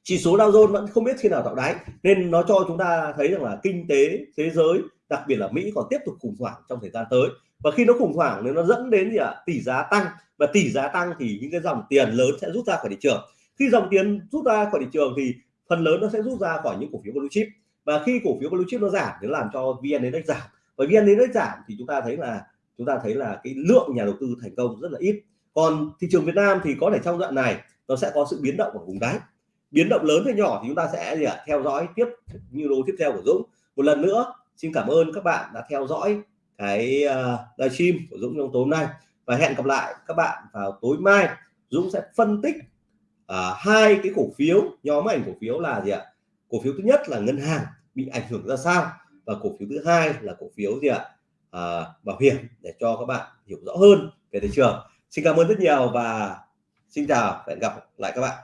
Speaker 1: Chỉ số Dow Jones vẫn không biết khi nào tạo đáy, nên nó cho chúng ta thấy rằng là kinh tế thế giới, đặc biệt là Mỹ còn tiếp tục khủng hoảng trong thời gian tới. Và khi nó khủng hoảng nên nó dẫn đến gì ạ? Tỷ giá tăng. Và tỷ giá tăng thì những cái dòng tiền lớn sẽ rút ra khỏi thị trường. Khi dòng tiền rút ra khỏi thị trường thì phần lớn nó sẽ rút ra khỏi những cổ phiếu blue chip. Và khi cổ phiếu blue chip nó giảm, thì nó làm cho vn index giảm. Và vn index giảm thì chúng ta thấy là chúng ta thấy là cái lượng nhà đầu tư thành công rất là ít. Còn thị trường Việt Nam thì có thể trong đoạn này nó sẽ có sự biến động ở vùng đáy. Biến động lớn hay nhỏ thì chúng ta sẽ gì ạ? Theo dõi tiếp như đồ tiếp theo của Dũng. Một lần nữa xin cảm ơn các bạn đã theo dõi cái ờ, uh, livestream của Dũng trong tối nay. Và hẹn gặp lại các bạn vào tối mai. Dũng sẽ phân tích uh, hai cái cổ phiếu nhóm ảnh cổ phiếu là gì ạ? Cổ phiếu thứ nhất là ngân hàng bị ảnh hưởng ra sao? Và cổ phiếu thứ hai là cổ phiếu gì ạ? À, bảo hiểm để cho các bạn hiểu rõ hơn về thị trường. Xin cảm ơn rất nhiều và xin chào và hẹn gặp lại các bạn.